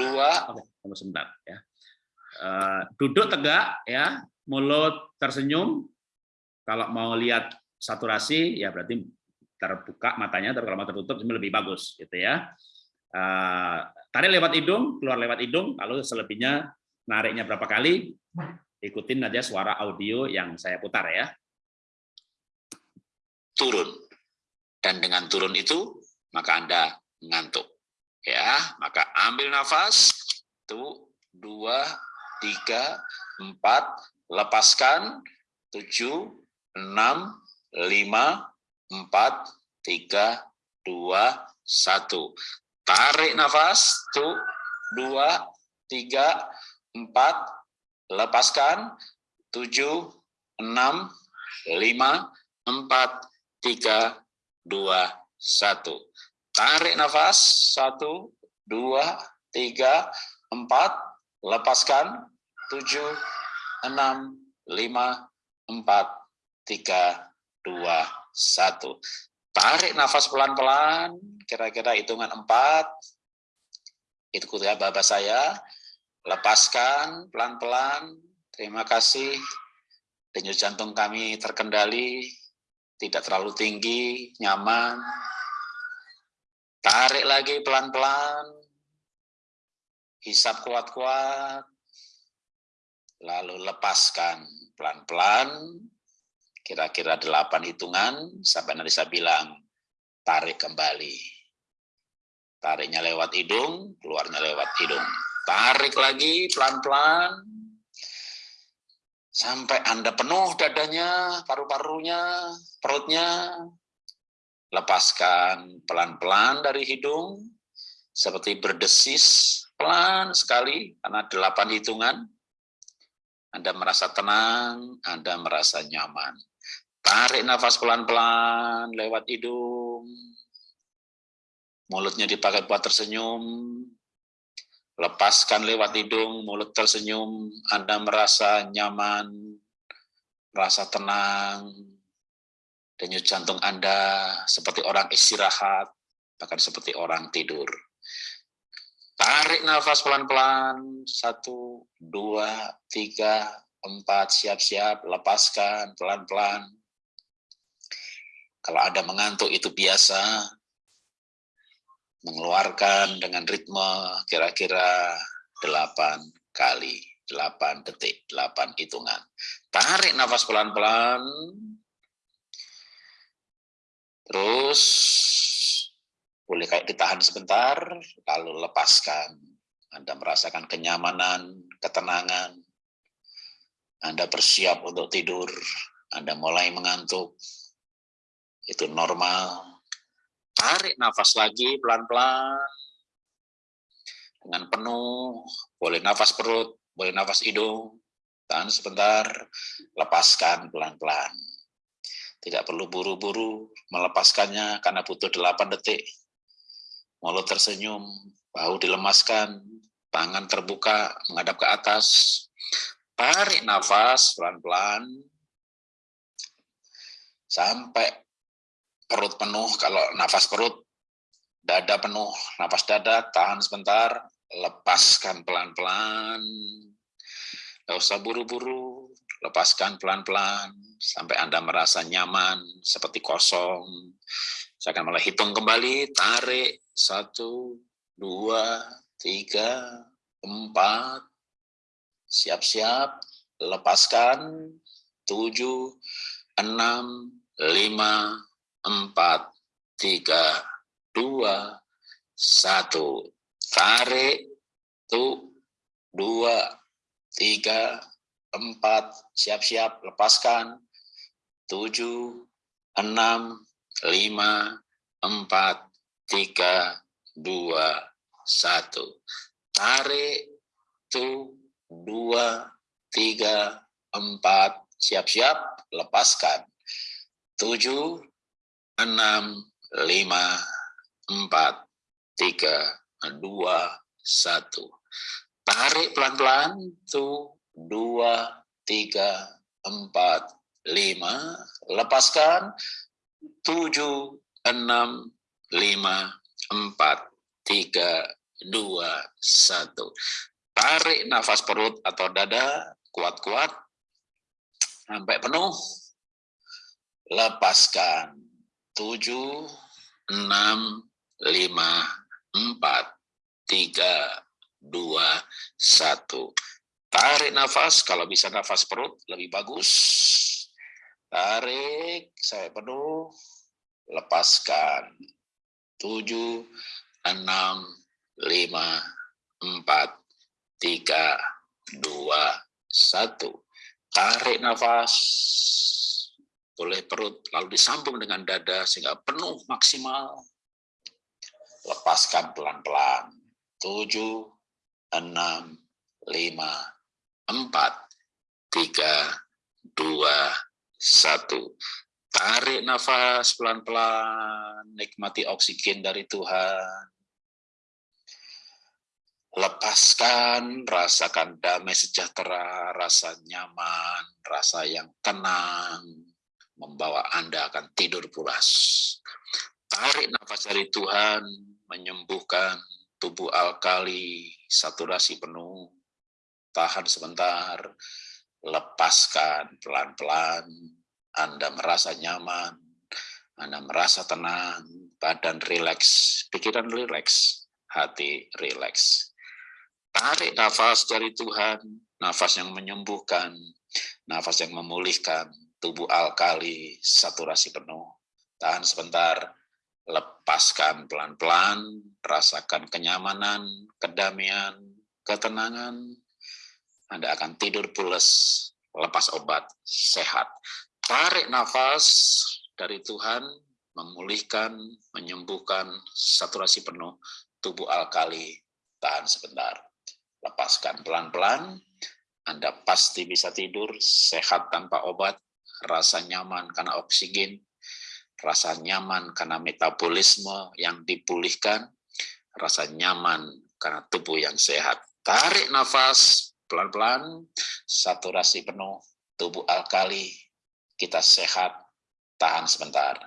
dua. Oke, tunggu sebentar ya. Uh, duduk tegak ya, mulut tersenyum, kalau mau lihat saturasi ya berarti terbuka matanya, tapi kalau mau tertutup lebih bagus gitu ya. Eh, tarik lewat hidung, keluar lewat hidung, lalu selebihnya nariknya berapa kali, ikutin aja suara audio yang saya putar ya. Turun. Dan dengan turun itu, maka Anda ngantuk. Ya, maka ambil nafas, tuh, dua, tiga, empat, lepaskan tujuh enam lima empat tiga dua satu tarik nafas tuh dua tiga empat lepaskan tujuh enam lima empat tiga dua satu tarik nafas satu dua tiga empat lepaskan tujuh enam, lima, empat, tiga, dua, satu. Tarik nafas pelan-pelan, kira-kira hitungan empat. Itu ya bapak saya. Lepaskan pelan-pelan. Terima kasih. Denyut jantung kami terkendali, tidak terlalu tinggi, nyaman. Tarik lagi pelan-pelan. Hisap kuat-kuat lalu lepaskan pelan-pelan, kira-kira delapan hitungan, sampai nanti saya bilang, tarik kembali. Tariknya lewat hidung, keluarnya lewat hidung. Tarik lagi pelan-pelan, sampai Anda penuh dadanya, paru-parunya, perutnya. Lepaskan pelan-pelan dari hidung, seperti berdesis, pelan sekali, karena delapan hitungan anda merasa tenang, Anda merasa nyaman. Tarik nafas pelan-pelan lewat hidung. mulutnya dipakai buat tersenyum, lepaskan lewat hidung, mulut tersenyum, Anda merasa nyaman, merasa tenang, denyut jantung Anda seperti orang istirahat, bahkan seperti orang tidur. Tarik nafas pelan-pelan, satu, dua, tiga, empat, siap-siap, lepaskan pelan-pelan. Kalau Anda mengantuk itu biasa, mengeluarkan dengan ritme kira-kira 8 kali, 8 detik, 8 hitungan. Tarik nafas pelan-pelan. Terus boleh kayak ditahan sebentar, lalu lepaskan. Anda merasakan kenyamanan, ketenangan. Anda bersiap untuk tidur, Anda mulai mengantuk. Itu normal, Tarik nafas lagi pelan-pelan. Dengan penuh, boleh nafas perut, boleh nafas hidung. Tahan sebentar, lepaskan pelan-pelan. Tidak perlu buru-buru melepaskannya karena butuh 8 detik. Mulut tersenyum, bahu dilemaskan, tangan terbuka menghadap ke atas. Tarik nafas pelan-pelan sampai perut penuh, kalau nafas perut, dada penuh, nafas dada, tahan sebentar, lepaskan pelan-pelan, nggak usah buru-buru, lepaskan pelan-pelan, sampai Anda merasa nyaman, seperti kosong. Saya akan mulai hitung kembali, tarik, satu, dua, tiga, empat, siap-siap, lepaskan, tujuh, enam, lima, empat, tiga, dua, satu. Tarik, tuh, dua, tiga, empat, siap-siap, lepaskan. Tujuh, enam, lima, empat, tiga, dua, satu. Tarik, tuh, dua, tiga, empat, siap-siap, lepaskan. Tujuh, enam, lima, empat, tiga, dua, satu. Tarik pelan-pelan, tuh, dua, tiga, empat, lima. Lepaskan, tujuh, enam, lima, empat, tiga, dua, satu. Tarik nafas perut atau dada, kuat-kuat, sampai penuh. Lepaskan tujuh, enam, lima, empat, tiga, dua, satu. Tarik nafas, kalau bisa nafas perut lebih bagus. Tarik, saya penuh. Lepaskan. Tujuh, enam, lima, empat, tiga, dua, satu. Tarik nafas boleh perut, lalu disambung dengan dada sehingga penuh maksimal. Lepaskan pelan-pelan. Tujuh, enam, lima, empat, tiga, dua, satu. Tarik nafas pelan-pelan, nikmati oksigen dari Tuhan. Lepaskan, rasakan damai sejahtera, rasa nyaman, rasa yang tenang, membawa Anda akan tidur pulas. Tarik nafas dari Tuhan, menyembuhkan tubuh alkali, saturasi penuh. Tahan sebentar, lepaskan pelan-pelan. Anda merasa nyaman, Anda merasa tenang, badan rileks, pikiran rileks, hati rileks. Tarik nafas dari Tuhan, nafas yang menyembuhkan, nafas yang memulihkan, tubuh alkali, saturasi penuh. Tahan sebentar, lepaskan pelan-pelan, rasakan kenyamanan, kedamaian, ketenangan. Anda akan tidur pulas, lepas obat, sehat. Tarik nafas dari Tuhan, memulihkan, menyembuhkan, saturasi penuh, tubuh alkali, tahan sebentar. Lepaskan pelan-pelan, Anda pasti bisa tidur, sehat tanpa obat, rasa nyaman karena oksigen, rasa nyaman karena metabolisme yang dipulihkan, rasa nyaman karena tubuh yang sehat. Tarik nafas pelan-pelan, saturasi penuh, tubuh alkali, kita sehat, tahan sebentar.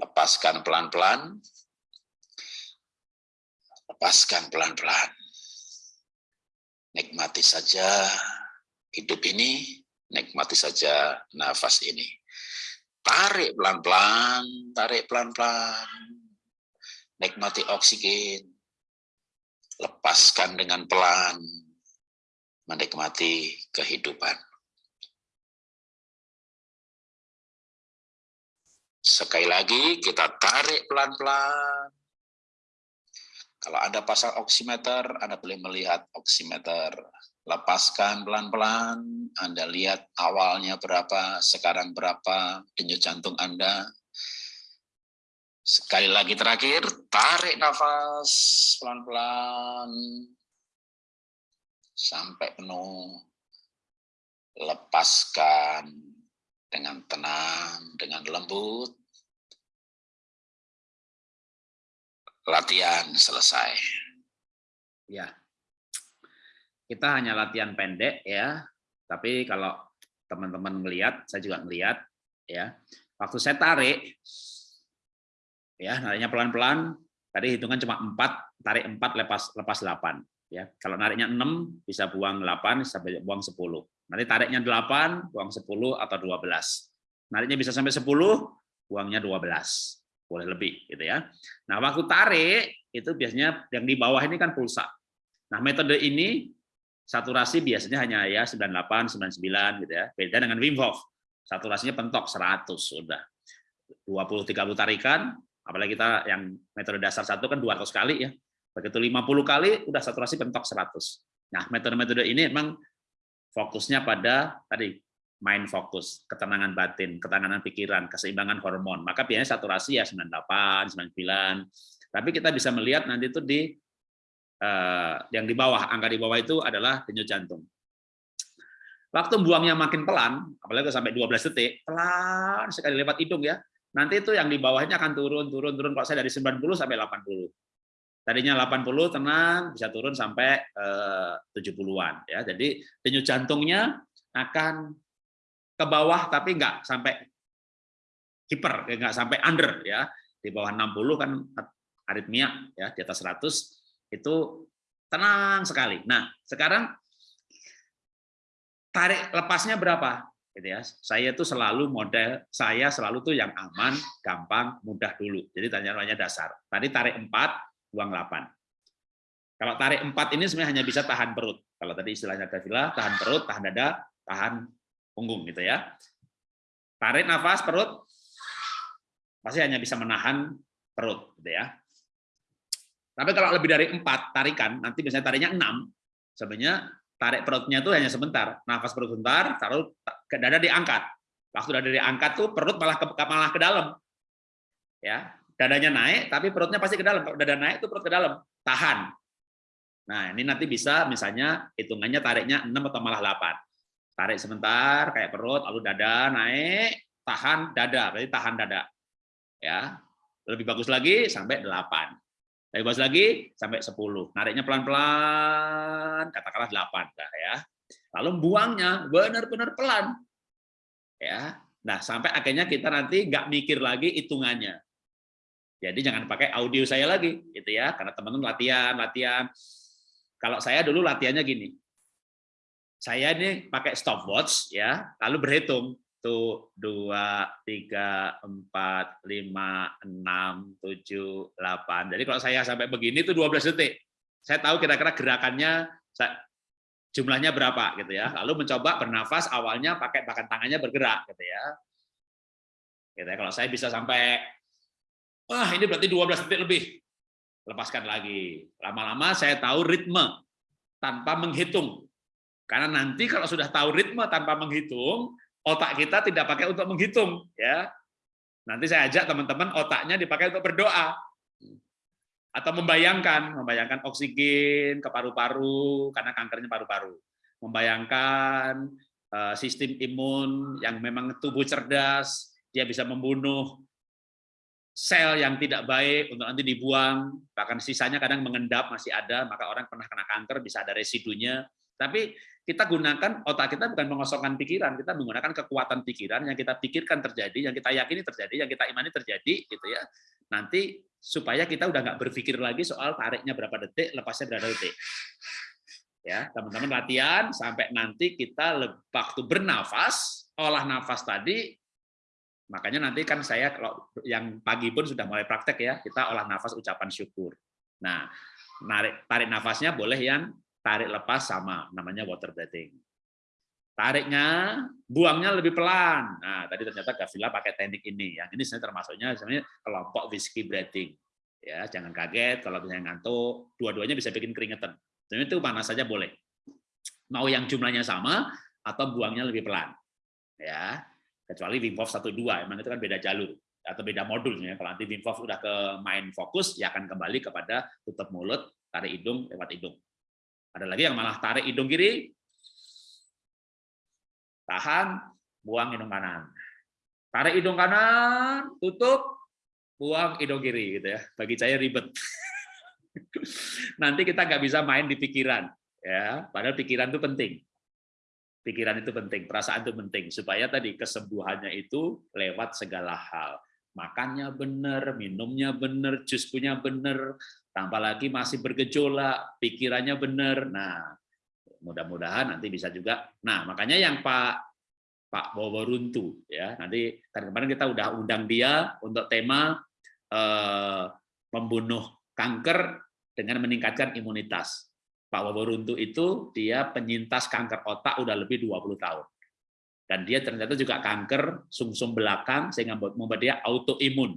Lepaskan pelan-pelan, lepaskan pelan-pelan. Nikmati saja hidup ini, nikmati saja nafas ini. Tarik pelan-pelan, tarik pelan-pelan. Nikmati oksigen. Lepaskan dengan pelan. Menikmati kehidupan. Sekali lagi kita tarik pelan-pelan. Kalau Anda pasang oximeter, Anda boleh melihat oximeter lepaskan pelan-pelan, Anda lihat awalnya berapa, sekarang berapa, denyut jantung Anda. Sekali lagi terakhir, tarik nafas pelan-pelan sampai penuh. Lepaskan dengan tenang, dengan lembut. Latihan selesai. Ya, kita hanya latihan pendek ya, tapi kalau teman-teman melihat, saya juga melihat ya. Waktu saya tarik, ya nariknya pelan-pelan, tadi hitungan cuma 4, tarik 4, lepas lepas 8. Ya, kalau nariknya 6 bisa buang 8, bisa buang 10. Nanti tariknya 8, buang 10 atau 12. Nariknya bisa sampai 10, buangnya 12. Boleh lebih gitu ya. Nah, waktu tarik itu biasanya yang di bawah ini kan pulsa. Nah, metode ini saturasi biasanya hanya ya 98, 99 gitu ya. Beda dengan Wim Hof. Saturasinya pentok 100 sudah. 20 30 tarikan, apalagi kita yang metode dasar satu kan 200 kali ya. Begitu 50 kali udah saturasi pentok 100. Nah, metode-metode ini memang fokusnya pada tadi main fokus, ketenangan batin, ketenangan pikiran, keseimbangan hormon. Maka biasanya saturasi ya 98, 99. Tapi kita bisa melihat nanti itu di yang di bawah, angka di bawah itu adalah denyut jantung. Waktu buangnya makin pelan, apalagi sampai 12 detik, pelan sekali lewat hidung ya. Nanti itu yang di bawahnya akan turun, turun, turun. Kalau saya dari 90 sampai 80. Tadinya 80 tenang, bisa turun sampai eh, 70-an. ya. Jadi denyut jantungnya akan ke bawah, tapi nggak sampai hiper, nggak sampai under. ya Di bawah 60 kan aritmia, ya di atas 100 itu tenang sekali. Nah, sekarang tarik lepasnya berapa? Gitu ya. Saya itu selalu model saya selalu tuh yang aman, gampang, mudah dulu. Jadi tanya-tanya dasar. Tadi tarik 4, buang 8. Kalau tarik 4 ini sebenarnya hanya bisa tahan perut. Kalau tadi istilahnya Davila, tahan perut, tahan dada, tahan punggung gitu ya. Tarik nafas perut pasti hanya bisa menahan perut gitu ya. Tapi kalau lebih dari empat tarikan, nanti misalnya tariknya enam, sebenarnya tarik perutnya itu hanya sebentar, nafas perut sebentar, taruh ke dada diangkat. Waktu dada diangkat tuh perut malah ke, malah ke dalam. Ya, dadanya naik, tapi perutnya pasti ke dalam. Kalau dada naik itu perut ke dalam, tahan. Nah, ini nanti bisa misalnya hitungannya tariknya 6 atau malah 8. Tarik sebentar kayak perut, lalu dada naik, tahan dada, berarti tahan dada. Ya. Lebih bagus lagi sampai 8. Bebas lagi sampai 10. Nariknya pelan-pelan, katakanlah 8 dah ya. Lalu buangnya benar-benar pelan. Ya. Nah, sampai akhirnya kita nanti nggak mikir lagi hitungannya. Jadi jangan pakai audio saya lagi gitu ya, karena teman-teman latihan, latihan. Kalau saya dulu latihannya gini. Saya ini pakai stopwatch ya, lalu berhitung satu, dua, tiga, empat, lima, enam, tujuh, delapan. Jadi kalau saya sampai begini itu 12 detik. Saya tahu kira-kira gerakannya jumlahnya berapa gitu ya. Lalu mencoba bernafas awalnya pakai bahkan tangannya bergerak gitu ya. Gitu ya. Kalau saya bisa sampai wah ini berarti 12 detik lebih. Lepaskan lagi. Lama-lama saya tahu ritme tanpa menghitung. Karena nanti kalau sudah tahu ritme tanpa menghitung, otak kita tidak pakai untuk menghitung ya. Nanti saya ajak teman-teman otaknya dipakai untuk berdoa. Atau membayangkan membayangkan oksigen ke paru-paru karena kankernya paru-paru. Membayangkan uh, sistem imun yang memang tubuh cerdas dia bisa membunuh sel yang tidak baik untuk nanti dibuang, bahkan sisanya kadang mengendap masih ada, maka orang pernah kena kanker bisa ada residunya. Tapi kita gunakan otak kita bukan mengosongkan pikiran, kita menggunakan kekuatan pikiran yang kita pikirkan terjadi, yang kita yakini terjadi, yang kita imani terjadi, gitu ya. Nanti supaya kita udah nggak berpikir lagi soal tariknya berapa detik, lepasnya berapa detik. Ya, teman-teman latihan sampai nanti kita waktu bernafas, olah nafas tadi, makanya nanti kan saya kalau yang pagi pun sudah mulai praktek ya, kita olah nafas ucapan syukur. Nah, tarik nafasnya boleh yang tarik lepas sama, namanya water breathing. Tariknya, buangnya lebih pelan. Nah, tadi ternyata Gavila pakai teknik ini. Yang ini sebenarnya termasuknya sebenarnya kelompok whiskey breathing. Ya, jangan kaget kalau misalnya ngantuk, dua-duanya bisa bikin keringetan. Jadi itu mana saja boleh. Mau yang jumlahnya sama atau buangnya lebih pelan. Ya, kecuali Wim Hof 1 2, emang itu kan beda jalur atau beda modul ya. Kalau nanti Wim Hof udah ke main fokus, ya akan kembali kepada tutup mulut, tarik hidung lewat hidung. Ada lagi yang malah tarik hidung kiri, tahan, buang hidung kanan. Tarik hidung kanan, tutup, buang hidung kiri gitu ya. Bagi saya ribet. <laughs> Nanti kita nggak bisa main di pikiran ya, padahal pikiran itu penting. Pikiran itu penting, perasaan itu penting supaya tadi kesembuhannya itu lewat segala hal. Makannya benar, minumnya benar, jus punya benar, tanpa lagi masih bergejolak, pikirannya benar. Nah, mudah-mudahan nanti bisa juga. Nah, makanya yang Pak Pak Bowo Runtu ya, nanti kan kemarin kita udah undang dia untuk tema eh, membunuh kanker dengan meningkatkan imunitas. Pak Bowo Runtu itu dia penyintas kanker otak udah lebih 20 tahun. Dan dia ternyata juga kanker sumsum -sum belakang sehingga membuat dia autoimun.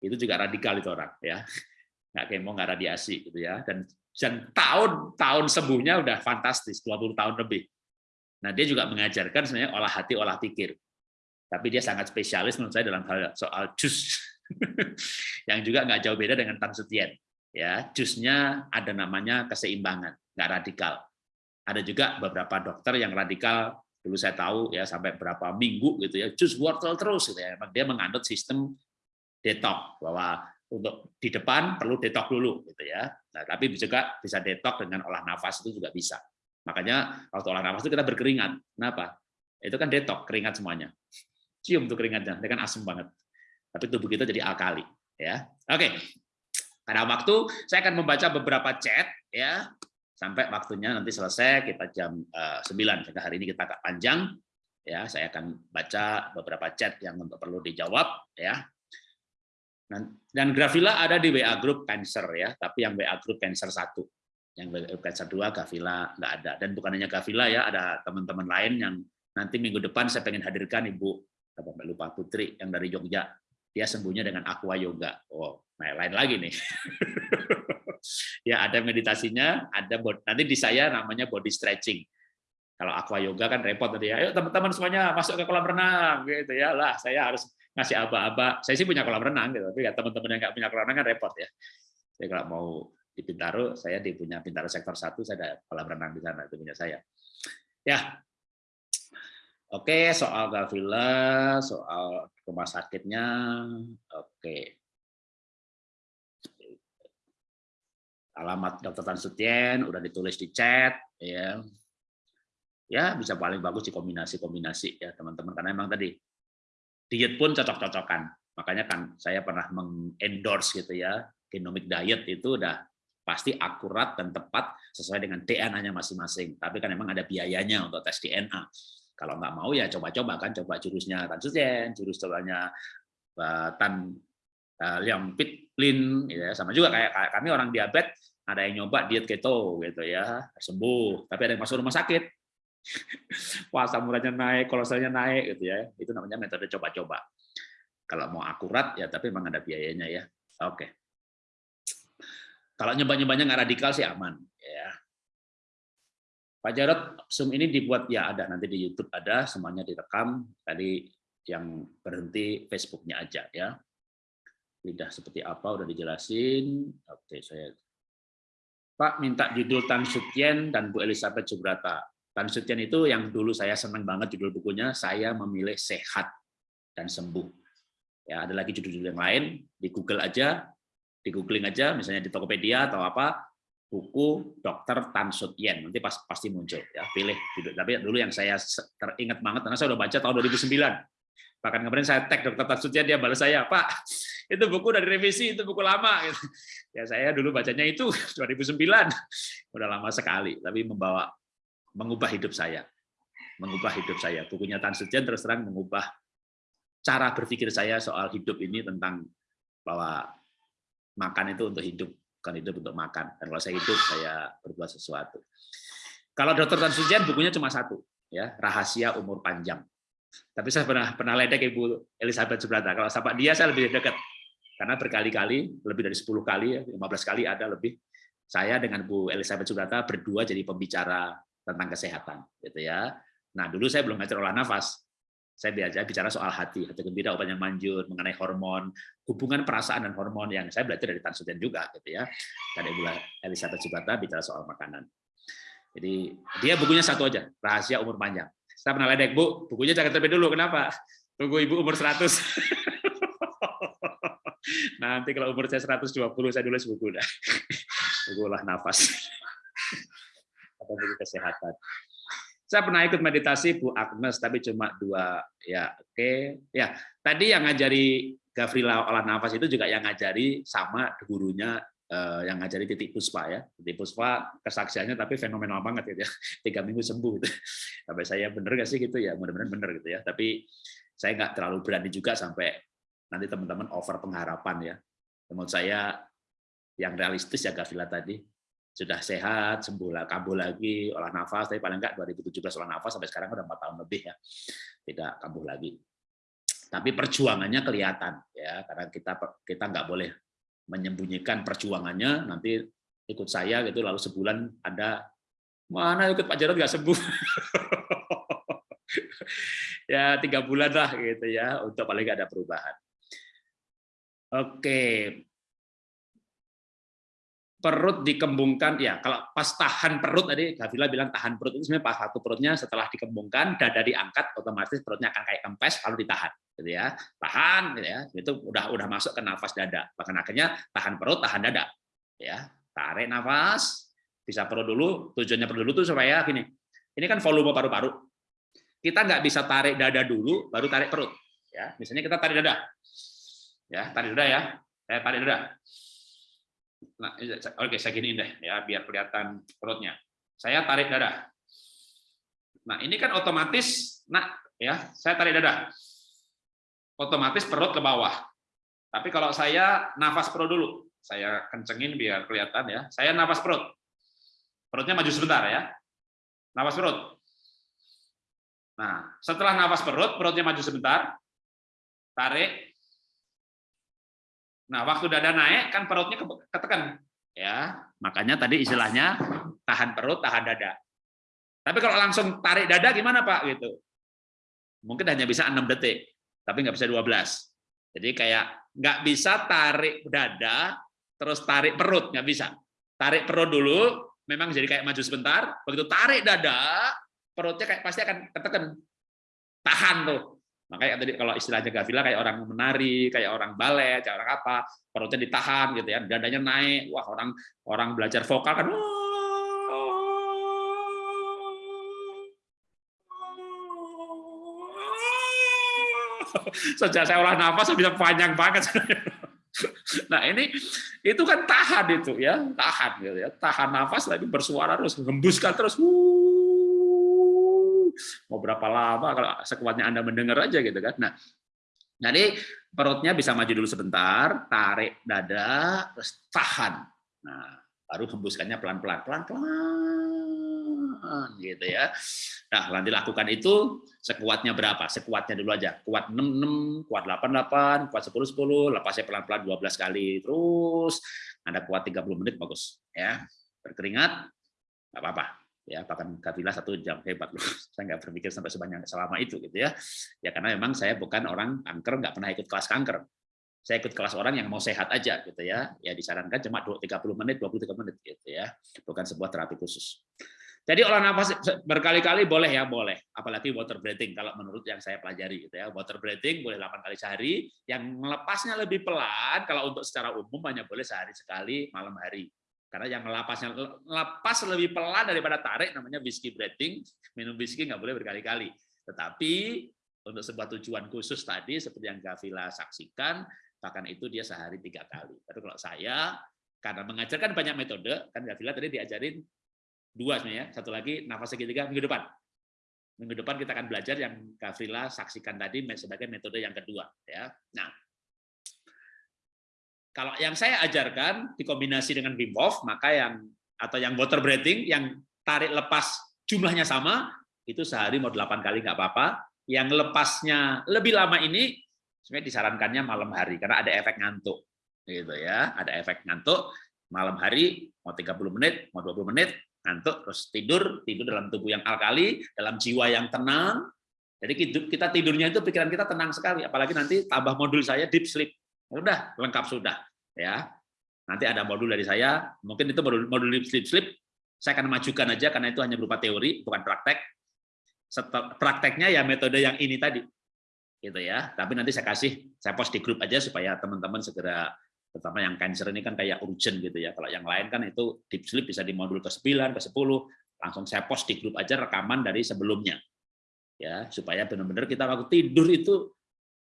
Itu juga radikal itu orang ya. Nggak kemo nggak radiasi gitu ya. Dan dan tahun tahun sembuhnya udah fantastis 20 tahun lebih. Nah dia juga mengajarkan sebenarnya olah hati olah pikir. Tapi dia sangat spesialis menurut saya dalam hal soal jus <laughs> yang juga nggak jauh beda dengan Tan Sutien ya. Jusnya ada namanya keseimbangan nggak radikal. Ada juga beberapa dokter yang radikal dulu saya tahu ya sampai berapa minggu gitu ya jus wortel terus gitu ya dia menganut sistem detox bahwa untuk di depan perlu detok dulu gitu ya. Nah, tapi juga bisa detok dengan olah nafas itu juga bisa. Makanya waktu olah nafas itu kita berkeringat. Kenapa? Itu kan detok keringat semuanya. Cium tuh keringatnya, dia kan asam banget. Tapi tubuh kita jadi alkali ya. Oke. Karena waktu saya akan membaca beberapa chat ya sampai waktunya nanti selesai kita jam uh, eh, 9 sehingga hari ini kita agak panjang ya saya akan baca beberapa chat yang untuk perlu dijawab ya dan Grafila ada di WA Group Cancer ya, tapi yang WA Group Cancer 1. Yang WA Group Cancer 2 Gavila nggak ada. Dan bukan hanya Gavila ya, ada teman-teman lain yang nanti minggu depan saya pengen hadirkan Ibu lupa Putri yang dari Jogja. Dia sembuhnya dengan aqua yoga. Oh, nah lain lagi nih. <laughs> ya ada meditasinya, ada nanti di saya namanya body stretching. Kalau aqua yoga kan repot tadi ya. Ayo teman-teman semuanya masuk ke kolam renang gitu ya. Lah, saya harus ngasih aba-aba. Saya sih punya kolam renang gitu, tapi ya teman-teman yang nggak punya kolam renang kan repot ya. Jadi kalau mau di Pintaro, saya di punya Pintaro sektor satu, saya ada kolam renang di sana, itu punya saya. Ya, Oke, soal Gavila, soal rumah sakitnya, oke. Alamat Dokter Tan Sutien udah ditulis di chat, ya. Ya, bisa paling bagus di kombinasi-kombinasi ya teman-teman, karena memang tadi diet pun cocok-cocokan. Makanya kan saya pernah mengendorse gitu ya, genomic diet itu udah pasti akurat dan tepat sesuai dengan DNA-nya masing-masing. Tapi kan memang ada biayanya untuk tes DNA. Kalau nggak mau ya coba-coba kan, coba jurusnya Tan Sujen, jurus cobanya uh, Tan uh, Liang Pitlin, gitu ya. sama juga kayak kami orang diabetes, ada yang nyoba diet keto gitu ya, sembuh, tapi ada yang masuk rumah sakit, <laughs> Wah, samurannya naik, kolesterolnya naik gitu ya. Itu namanya metode coba-coba. Kalau mau akurat ya tapi memang ada biayanya ya. Oke. Kalau nyoba-nyobanya nggak radikal sih aman ya. Pak Jarot, Zoom ini dibuat ya ada nanti di YouTube ada semuanya direkam. Tadi yang berhenti Facebooknya aja ya. Tidak seperti apa udah dijelasin. Oke, saya Pak minta judul Tan Sutien dan Bu Elizabeth Subrata. Tan Sutian itu yang dulu saya senang banget judul bukunya, saya memilih sehat dan sembuh. Ya, ada lagi judul-judul yang lain di Google aja, di googling aja, misalnya di Tokopedia atau apa, buku Dr. Tan Sut Yen. Nanti pas, pasti muncul. Ya, pilih judul. Tapi dulu yang saya teringat banget karena saya udah baca tahun 2009. Bahkan kemarin saya tag Dr. Tan Sut Yen, dia balas saya, Pak, itu buku dari revisi, itu buku lama. Ya saya dulu bacanya itu <laughs> 2009, udah lama sekali, tapi membawa mengubah hidup saya, mengubah hidup saya. Bukunya Tan Sut Yen terus terang mengubah cara berpikir saya soal hidup ini tentang bahwa makan itu untuk hidup, bukan hidup untuk makan. Dan kalau saya hidup, saya berbuat sesuatu. Kalau Dokter Tan Sujian bukunya cuma satu, ya rahasia umur panjang. Tapi saya pernah pernah ledek Ibu Elizabeth Subrata. Kalau sama dia saya lebih dekat, karena berkali-kali, lebih dari 10 kali, 15 kali ada lebih. Saya dengan Bu Elizabeth Subrata berdua jadi pembicara tentang kesehatan, gitu ya. Nah dulu saya belum ngajar olah nafas, saya biasa bicara soal hati, hati gembira, obat yang manjur, mengenai hormon, hubungan perasaan dan hormon yang saya belajar dari Tan Suten juga, gitu ya. Dan Ibu Elizabeth Subata bicara soal makanan. Jadi dia bukunya satu aja, rahasia umur panjang. Saya pernah ledek, Bu, bukunya jangan terlebih dulu, kenapa? Tunggu Ibu umur 100. <laughs> Nanti kalau umur saya 120, saya nulis buku dah. <laughs> Buku nafas. Atau kesehatan. Saya pernah ikut meditasi Bu Agnes, tapi cuma dua. Ya, oke. Okay. Ya, tadi yang ngajari Gavrila olah nafas itu juga yang ngajari sama gurunya eh, yang ngajari titik puspa ya. Titik puspa kesaksiannya tapi fenomenal banget gitu ya. <laughs> Tiga minggu sembuh gitu. Sampai saya bener gak sih gitu ya, mudah-mudahan bener gitu ya. Tapi saya nggak terlalu berani juga sampai nanti teman-teman over pengharapan ya. Menurut saya yang realistis ya Gavrila tadi sudah sehat, sembuh lah, kambuh lagi, olah nafas, tapi paling enggak 2017 olah nafas sampai sekarang udah empat tahun lebih ya, tidak kambuh lagi. Tapi perjuangannya kelihatan ya, karena kita kita nggak boleh menyembunyikan perjuangannya. Nanti ikut saya gitu, lalu sebulan ada mana ikut Pak Jarod nggak sembuh. <laughs> ya tiga bulan lah gitu ya, untuk paling nggak ada perubahan. Oke, perut dikembungkan ya kalau pas tahan perut tadi Gavila bilang tahan perut itu sebenarnya pas satu perutnya setelah dikembungkan dada diangkat otomatis perutnya akan kayak kempes lalu ditahan gitu ya. Tahan gitu ya. Itu udah udah masuk ke nafas dada. Bahkan akhirnya tahan perut tahan dada ya. Tarik nafas bisa perut dulu tujuannya perut dulu tuh supaya gini ini kan volume paru-paru. Kita nggak bisa tarik dada dulu baru tarik perut ya. Misalnya kita tarik dada ya tarik dada ya saya tarik dada Nah, oke saya gini deh ya biar kelihatan perutnya. Saya tarik dada. Nah, ini kan otomatis nah ya, saya tarik dada. Otomatis perut ke bawah. Tapi kalau saya nafas perut dulu, saya kencengin biar kelihatan ya. Saya nafas perut. Perutnya maju sebentar ya. Nafas perut. Nah, setelah nafas perut, perutnya maju sebentar. Tarik, Nah, waktu dada naik kan perutnya ketekan. Ya, makanya tadi istilahnya tahan perut, tahan dada. Tapi kalau langsung tarik dada gimana, Pak? Gitu. Mungkin hanya bisa 6 detik, tapi nggak bisa 12. Jadi kayak nggak bisa tarik dada, terus tarik perut, nggak bisa. Tarik perut dulu, memang jadi kayak maju sebentar, begitu tarik dada, perutnya kayak pasti akan ketekan. Tahan tuh. Makanya tadi kalau istilahnya Gavila kayak orang menari, kayak orang balet, kayak orang apa, perutnya ditahan gitu ya, dadanya naik. Wah, orang orang belajar vokal kan Sejak saya olah nafas bisa panjang banget. Nah ini itu kan tahan itu ya, tahan gitu ya, tahan nafas tapi bersuara terus, hembuskan terus. Wuh mau berapa lama kalau sekuatnya Anda mendengar aja gitu kan. Nah, jadi perutnya bisa maju dulu sebentar, tarik dada, terus tahan. Nah, baru hembuskannya pelan-pelan, pelan-pelan gitu ya. Nah, nanti lakukan itu sekuatnya berapa? Sekuatnya dulu aja. Kuat 6 6, kuat 8 8, kuat 10 10, lepasnya pelan-pelan 12 kali. Terus Anda kuat 30 menit bagus ya. Berkeringat enggak apa-apa ya bahkan kafilah satu jam hebat loh. <laughs> Saya nggak berpikir sampai sebanyak selama itu gitu ya. Ya karena memang saya bukan orang kanker nggak pernah ikut kelas kanker. Saya ikut kelas orang yang mau sehat aja gitu ya. Ya disarankan cuma 30 menit 23 menit gitu ya. Bukan sebuah terapi khusus. Jadi olah nafas berkali-kali boleh ya, boleh. Apalagi water breathing kalau menurut yang saya pelajari gitu ya. Water breathing boleh 8 kali sehari, yang melepasnya lebih pelan kalau untuk secara umum hanya boleh sehari sekali malam hari. Karena yang melepasnya lepas lebih pelan daripada tarik namanya whiskey breathing. Minum whiskey nggak boleh berkali-kali. Tetapi untuk sebuah tujuan khusus tadi seperti yang Gavila saksikan, bahkan itu dia sehari tiga kali. Tapi kalau saya karena mengajarkan banyak metode, kan Gavila tadi diajarin dua sebenarnya, satu lagi nafas segitiga minggu depan. Minggu depan kita akan belajar yang Gavrila saksikan tadi sebagai metode yang kedua. Ya. Nah, kalau yang saya ajarkan dikombinasi dengan Wim Hof, maka yang atau yang water breathing, yang tarik lepas jumlahnya sama, itu sehari mau delapan kali nggak apa-apa. Yang lepasnya lebih lama ini, sebenarnya disarankannya malam hari karena ada efek ngantuk, gitu ya, ada efek ngantuk malam hari mau 30 menit, mau 20 menit, ngantuk terus tidur tidur dalam tubuh yang alkali dalam jiwa yang tenang. Jadi kita tidurnya itu pikiran kita tenang sekali apalagi nanti tambah modul saya deep sleep udah lengkap sudah ya. Nanti ada modul dari saya. Mungkin itu modul modul sleep saya akan majukan aja karena itu hanya berupa teori bukan praktek. Prakteknya ya metode yang ini tadi gitu ya. Tapi nanti saya kasih saya post di grup aja supaya teman-teman segera terutama yang cancer ini kan kayak urgent gitu ya. Kalau yang lain kan itu deep sleep bisa di modul ke-9, ke-10, langsung saya post di grup aja rekaman dari sebelumnya. Ya, supaya benar-benar kita waktu tidur itu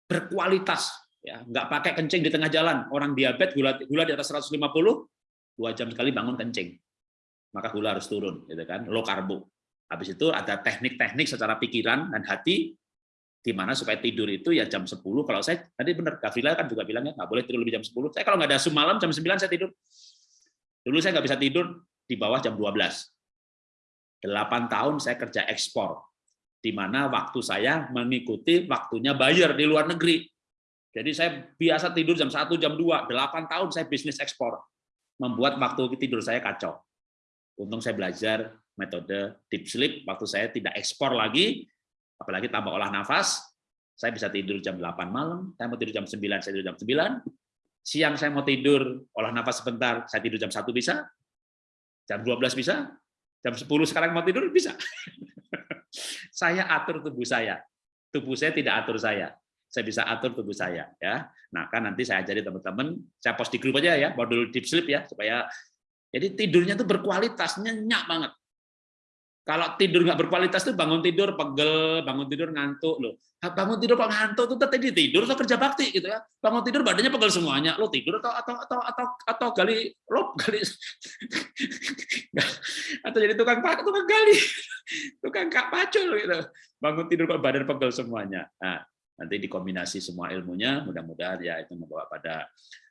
berkualitas ya, nggak pakai kencing di tengah jalan. Orang diabetes gula gula di atas 150, dua jam sekali bangun kencing. Maka gula harus turun gitu kan, low karbo. Habis itu ada teknik-teknik secara pikiran dan hati di mana supaya tidur itu ya jam 10 kalau saya tadi benar Gavila kan juga bilangnya nggak boleh tidur lebih jam 10 saya kalau nggak ada semalam jam 9 saya tidur dulu saya nggak bisa tidur di bawah jam 12 8 tahun saya kerja ekspor di mana waktu saya mengikuti waktunya bayar di luar negeri jadi saya biasa tidur jam 1 jam 2 8 tahun saya bisnis ekspor. Membuat waktu tidur saya kacau. Untung saya belajar metode deep sleep. Waktu saya tidak ekspor lagi apalagi tambah olah nafas, saya bisa tidur jam 8 malam, saya mau tidur jam 9, saya tidur jam 9, siang saya mau tidur, olah nafas sebentar, saya tidur jam 1 bisa, jam 12 bisa, jam 10 sekarang mau tidur, bisa. <laughs> saya atur tubuh saya, tubuh saya tidak atur saya, saya bisa atur tubuh saya. ya. Nah kan nanti saya ajari teman-teman, saya post di grup aja ya, modul deep sleep ya, supaya jadi tidurnya tuh berkualitas, nyenyak banget. Kalau tidur nggak berkualitas tuh bangun tidur pegel, bangun tidur ngantuk loh. Bangun tidur kok ngantuk tuh tadi tidur atau kerja bakti gitu ya. Bangun tidur badannya pegel semuanya. Lo tidur atau atau atau atau atau gali lo gali <laughs> atau jadi tukang pak tukang gali <laughs> tukang kak pacul gitu. Bangun tidur kok badan pegel semuanya. Nah, nanti dikombinasi semua ilmunya mudah-mudahan ya itu membawa pada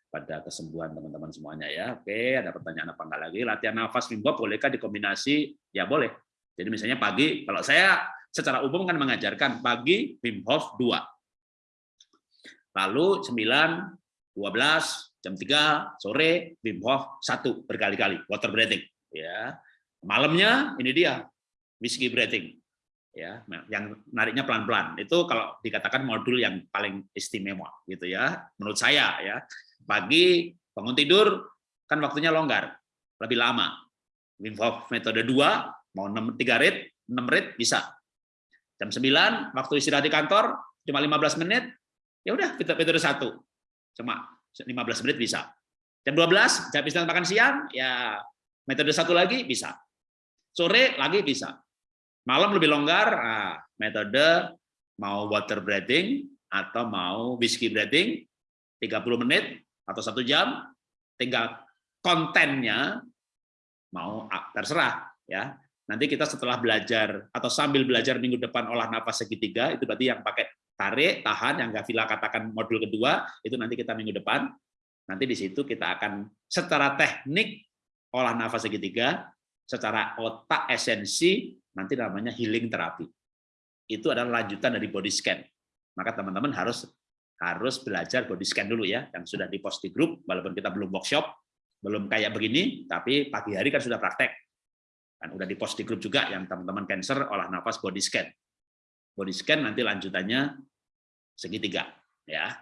pada kesembuhan teman-teman semuanya ya. Oke, ada pertanyaan apa enggak lagi? Latihan nafas mimpi bolehkah dikombinasi? Ya boleh jadi misalnya pagi, kalau saya secara umum kan mengajarkan pagi Wim Hof 2. Lalu 9, 12, jam 3 sore Wim Hof 1 berkali-kali water breathing ya. Malamnya ini dia whiskey breathing ya, yang nariknya pelan-pelan. Itu kalau dikatakan modul yang paling istimewa gitu ya menurut saya ya. Pagi bangun tidur kan waktunya longgar, lebih lama. Wim Hof metode 2 Mau 6, 3 rit, 6 rit bisa. Jam 9, waktu istirahat di kantor, cuma 15 menit, ya udah kita metode satu. Cuma 15 menit bisa. Jam 12, jam istirahat makan siang, ya metode satu lagi bisa. Sore lagi bisa. Malam lebih longgar, nah, metode mau water breathing atau mau whiskey breathing, 30 menit atau satu jam, tinggal kontennya mau ah, terserah ya Nanti kita setelah belajar atau sambil belajar minggu depan olah nafas segitiga, itu berarti yang pakai tarik, tahan, yang Gavila katakan modul kedua, itu nanti kita minggu depan. Nanti di situ kita akan secara teknik olah nafas segitiga, secara otak esensi, nanti namanya healing terapi. Itu adalah lanjutan dari body scan. Maka teman-teman harus harus belajar body scan dulu ya, yang sudah di post di grup, walaupun kita belum workshop, belum kayak begini, tapi pagi hari kan sudah praktek kan udah di post di grup juga yang teman-teman cancer olah nafas body scan body scan nanti lanjutannya segitiga ya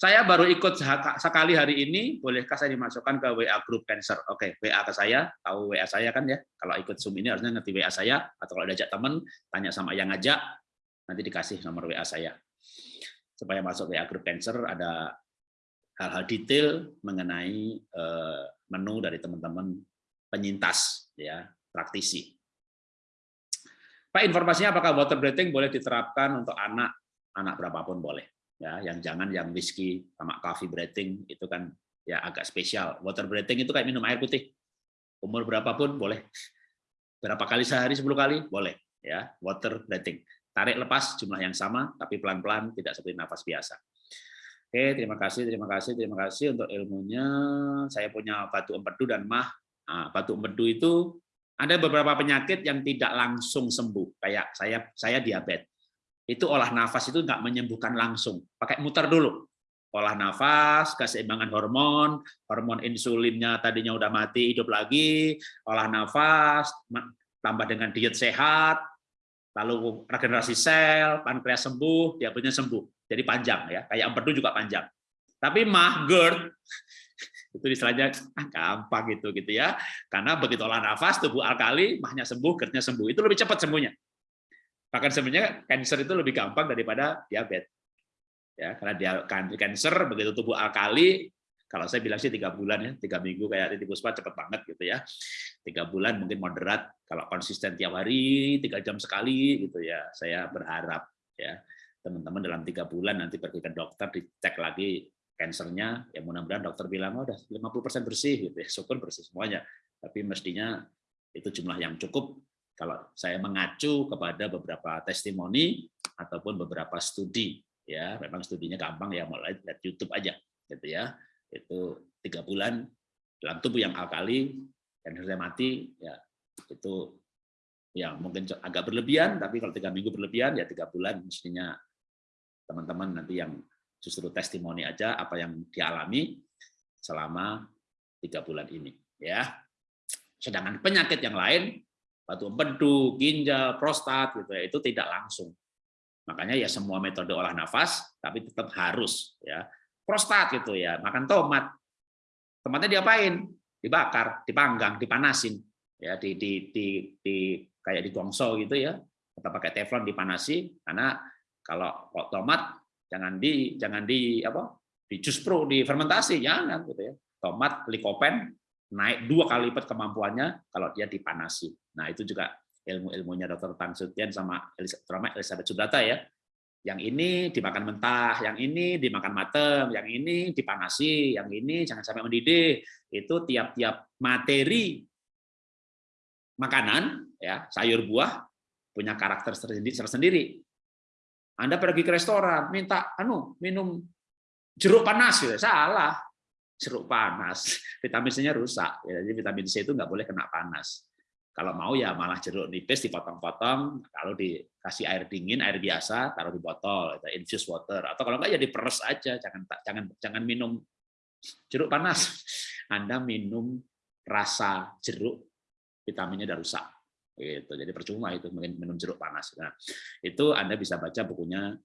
Saya baru ikut sekali hari ini, bolehkah saya dimasukkan ke WA Group Cancer? Oke, WA ke saya, tahu WA saya kan ya. Kalau ikut Zoom ini harusnya ngerti WA saya, atau kalau diajak teman, tanya sama yang ngajak, nanti dikasih nomor WA saya. Supaya masuk WA Group Cancer ada hal-hal detail mengenai eh, menu dari teman-teman penyintas, ya praktisi. Pak, informasinya apakah water breathing boleh diterapkan untuk anak, anak berapapun boleh ya yang jangan yang whisky sama coffee breathing itu kan ya agak spesial. Water breathing itu kayak minum air putih. Umur berapapun boleh. Berapa kali sehari 10 kali? Boleh ya. Water breathing. Tarik lepas jumlah yang sama tapi pelan-pelan tidak seperti nafas biasa. Oke terima kasih terima kasih terima kasih untuk ilmunya. Saya punya batu empedu dan mah. Nah, batu empedu itu ada beberapa penyakit yang tidak langsung sembuh. Kayak saya saya diabetes itu olah nafas itu nggak menyembuhkan langsung, pakai muter dulu. Olah nafas, keseimbangan hormon, hormon insulinnya tadinya udah mati, hidup lagi, olah nafas, tambah dengan diet sehat, lalu regenerasi sel, pankreas sembuh, diabetesnya sembuh. Jadi panjang ya, kayak empedu juga panjang. Tapi mah GERD <laughs> itu istilahnya ah, gampang gitu gitu ya. Karena begitu olah nafas tubuh alkali, mahnya sembuh, GERD-nya sembuh. Itu lebih cepat sembuhnya. Bahkan sebenarnya cancer itu lebih gampang daripada diabetes. Ya, karena dia cancer begitu tubuh alkali, kalau saya bilang sih tiga bulan ya, tiga minggu kayak Titi Puspa cepet banget gitu ya. Tiga bulan mungkin moderat, kalau konsisten tiap hari, tiga jam sekali gitu ya. Saya berharap ya teman-teman dalam tiga bulan nanti pergi ke dokter dicek lagi kansernya, ya mudah-mudahan dokter bilang oh, udah 50% bersih gitu ya, syukur bersih semuanya. Tapi mestinya itu jumlah yang cukup kalau saya mengacu kepada beberapa testimoni ataupun beberapa studi ya memang studinya gampang ya mulai lihat YouTube aja gitu ya. Itu tiga bulan dalam tubuh yang alkali dan saya mati ya itu ya mungkin agak berlebihan tapi kalau tiga minggu berlebihan ya tiga bulan mestinya teman-teman nanti yang justru testimoni aja apa yang dialami selama tiga bulan ini ya. Sedangkan penyakit yang lain batu empedu, ginjal, prostat gitu ya, itu tidak langsung. Makanya ya semua metode olah nafas tapi tetap harus ya. Prostat gitu ya, makan tomat. Tomatnya diapain? Dibakar, dipanggang, dipanasin ya di di di, di kayak di gongso gitu ya. Kita pakai teflon dipanasi karena kalau tomat jangan di jangan di apa? di jus pro, di fermentasi jangan gitu ya. Tomat likopen naik dua kali lipat kemampuannya kalau dia dipanasi. Nah itu juga ilmu-ilmunya Dr. Tang Sutian sama terutama Elizabeth Sudata ya. Yang ini dimakan mentah, yang ini dimakan mateng, yang ini dipanasi, yang ini jangan sampai mendidih. Itu tiap-tiap materi makanan ya sayur buah punya karakter tersendiri. Anda pergi ke restoran minta anu minum jeruk panas ya salah jeruk panas, <laughs> vitamin C-nya rusak. Ya, jadi vitamin C itu nggak boleh kena panas. Kalau mau ya malah jeruk nipis dipotong-potong, kalau dikasih air dingin, air biasa, taruh di botol, infused water. Atau kalau nggak ya diperes aja, jangan jangan jangan minum jeruk panas. <laughs> Anda minum rasa jeruk, vitaminnya udah rusak. Gitu. Jadi percuma itu minum jeruk panas. Nah, itu Anda bisa baca bukunya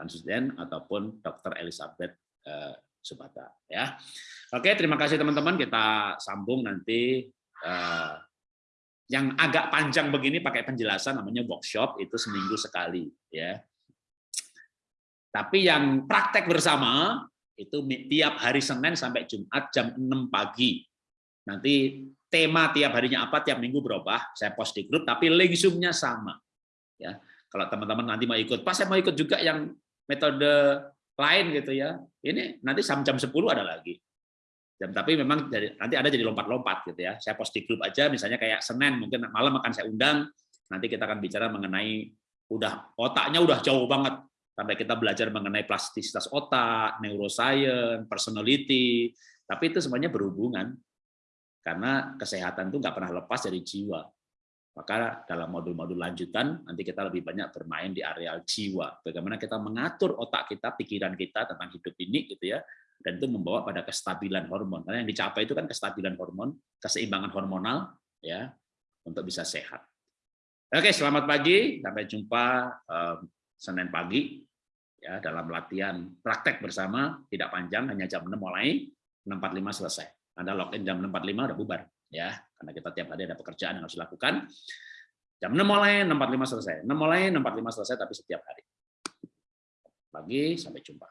Tansusden ataupun Dr. Elizabeth eh, Subata ya. Oke, terima kasih teman-teman. Kita sambung nanti uh, yang agak panjang begini pakai penjelasan namanya workshop itu seminggu sekali ya. Tapi yang praktek bersama itu tiap hari Senin sampai Jumat jam 6 pagi. Nanti tema tiap harinya apa, tiap minggu berubah. Saya post di grup, tapi link Zoom-nya sama. Ya, kalau teman-teman nanti mau ikut, pas saya mau ikut juga yang metode lain gitu ya. Ini nanti jam-jam 10 ada lagi. Jam tapi memang dari, nanti ada jadi lompat-lompat gitu ya. Saya post di grup aja misalnya kayak Senin mungkin malam akan saya undang. Nanti kita akan bicara mengenai udah otaknya udah jauh banget sampai kita belajar mengenai plastisitas otak, neuroscience, personality. Tapi itu semuanya berhubungan karena kesehatan itu nggak pernah lepas dari jiwa. Maka dalam modul-modul lanjutan nanti kita lebih banyak bermain di areal jiwa. Bagaimana kita mengatur otak kita, pikiran kita tentang hidup ini gitu ya. Dan itu membawa pada kestabilan hormon. Karena yang dicapai itu kan kestabilan hormon, keseimbangan hormonal ya untuk bisa sehat. Oke, selamat pagi. Sampai jumpa um, Senin pagi ya dalam latihan praktek bersama tidak panjang hanya jam 6 mulai 6.45 selesai. Anda login jam 6.45 udah bubar ya karena kita tiap hari ada pekerjaan yang harus dilakukan. Jam 6 mulai 6.45 selesai. 6 mulai 6.45 selesai tapi setiap hari. Pagi sampai jumpa.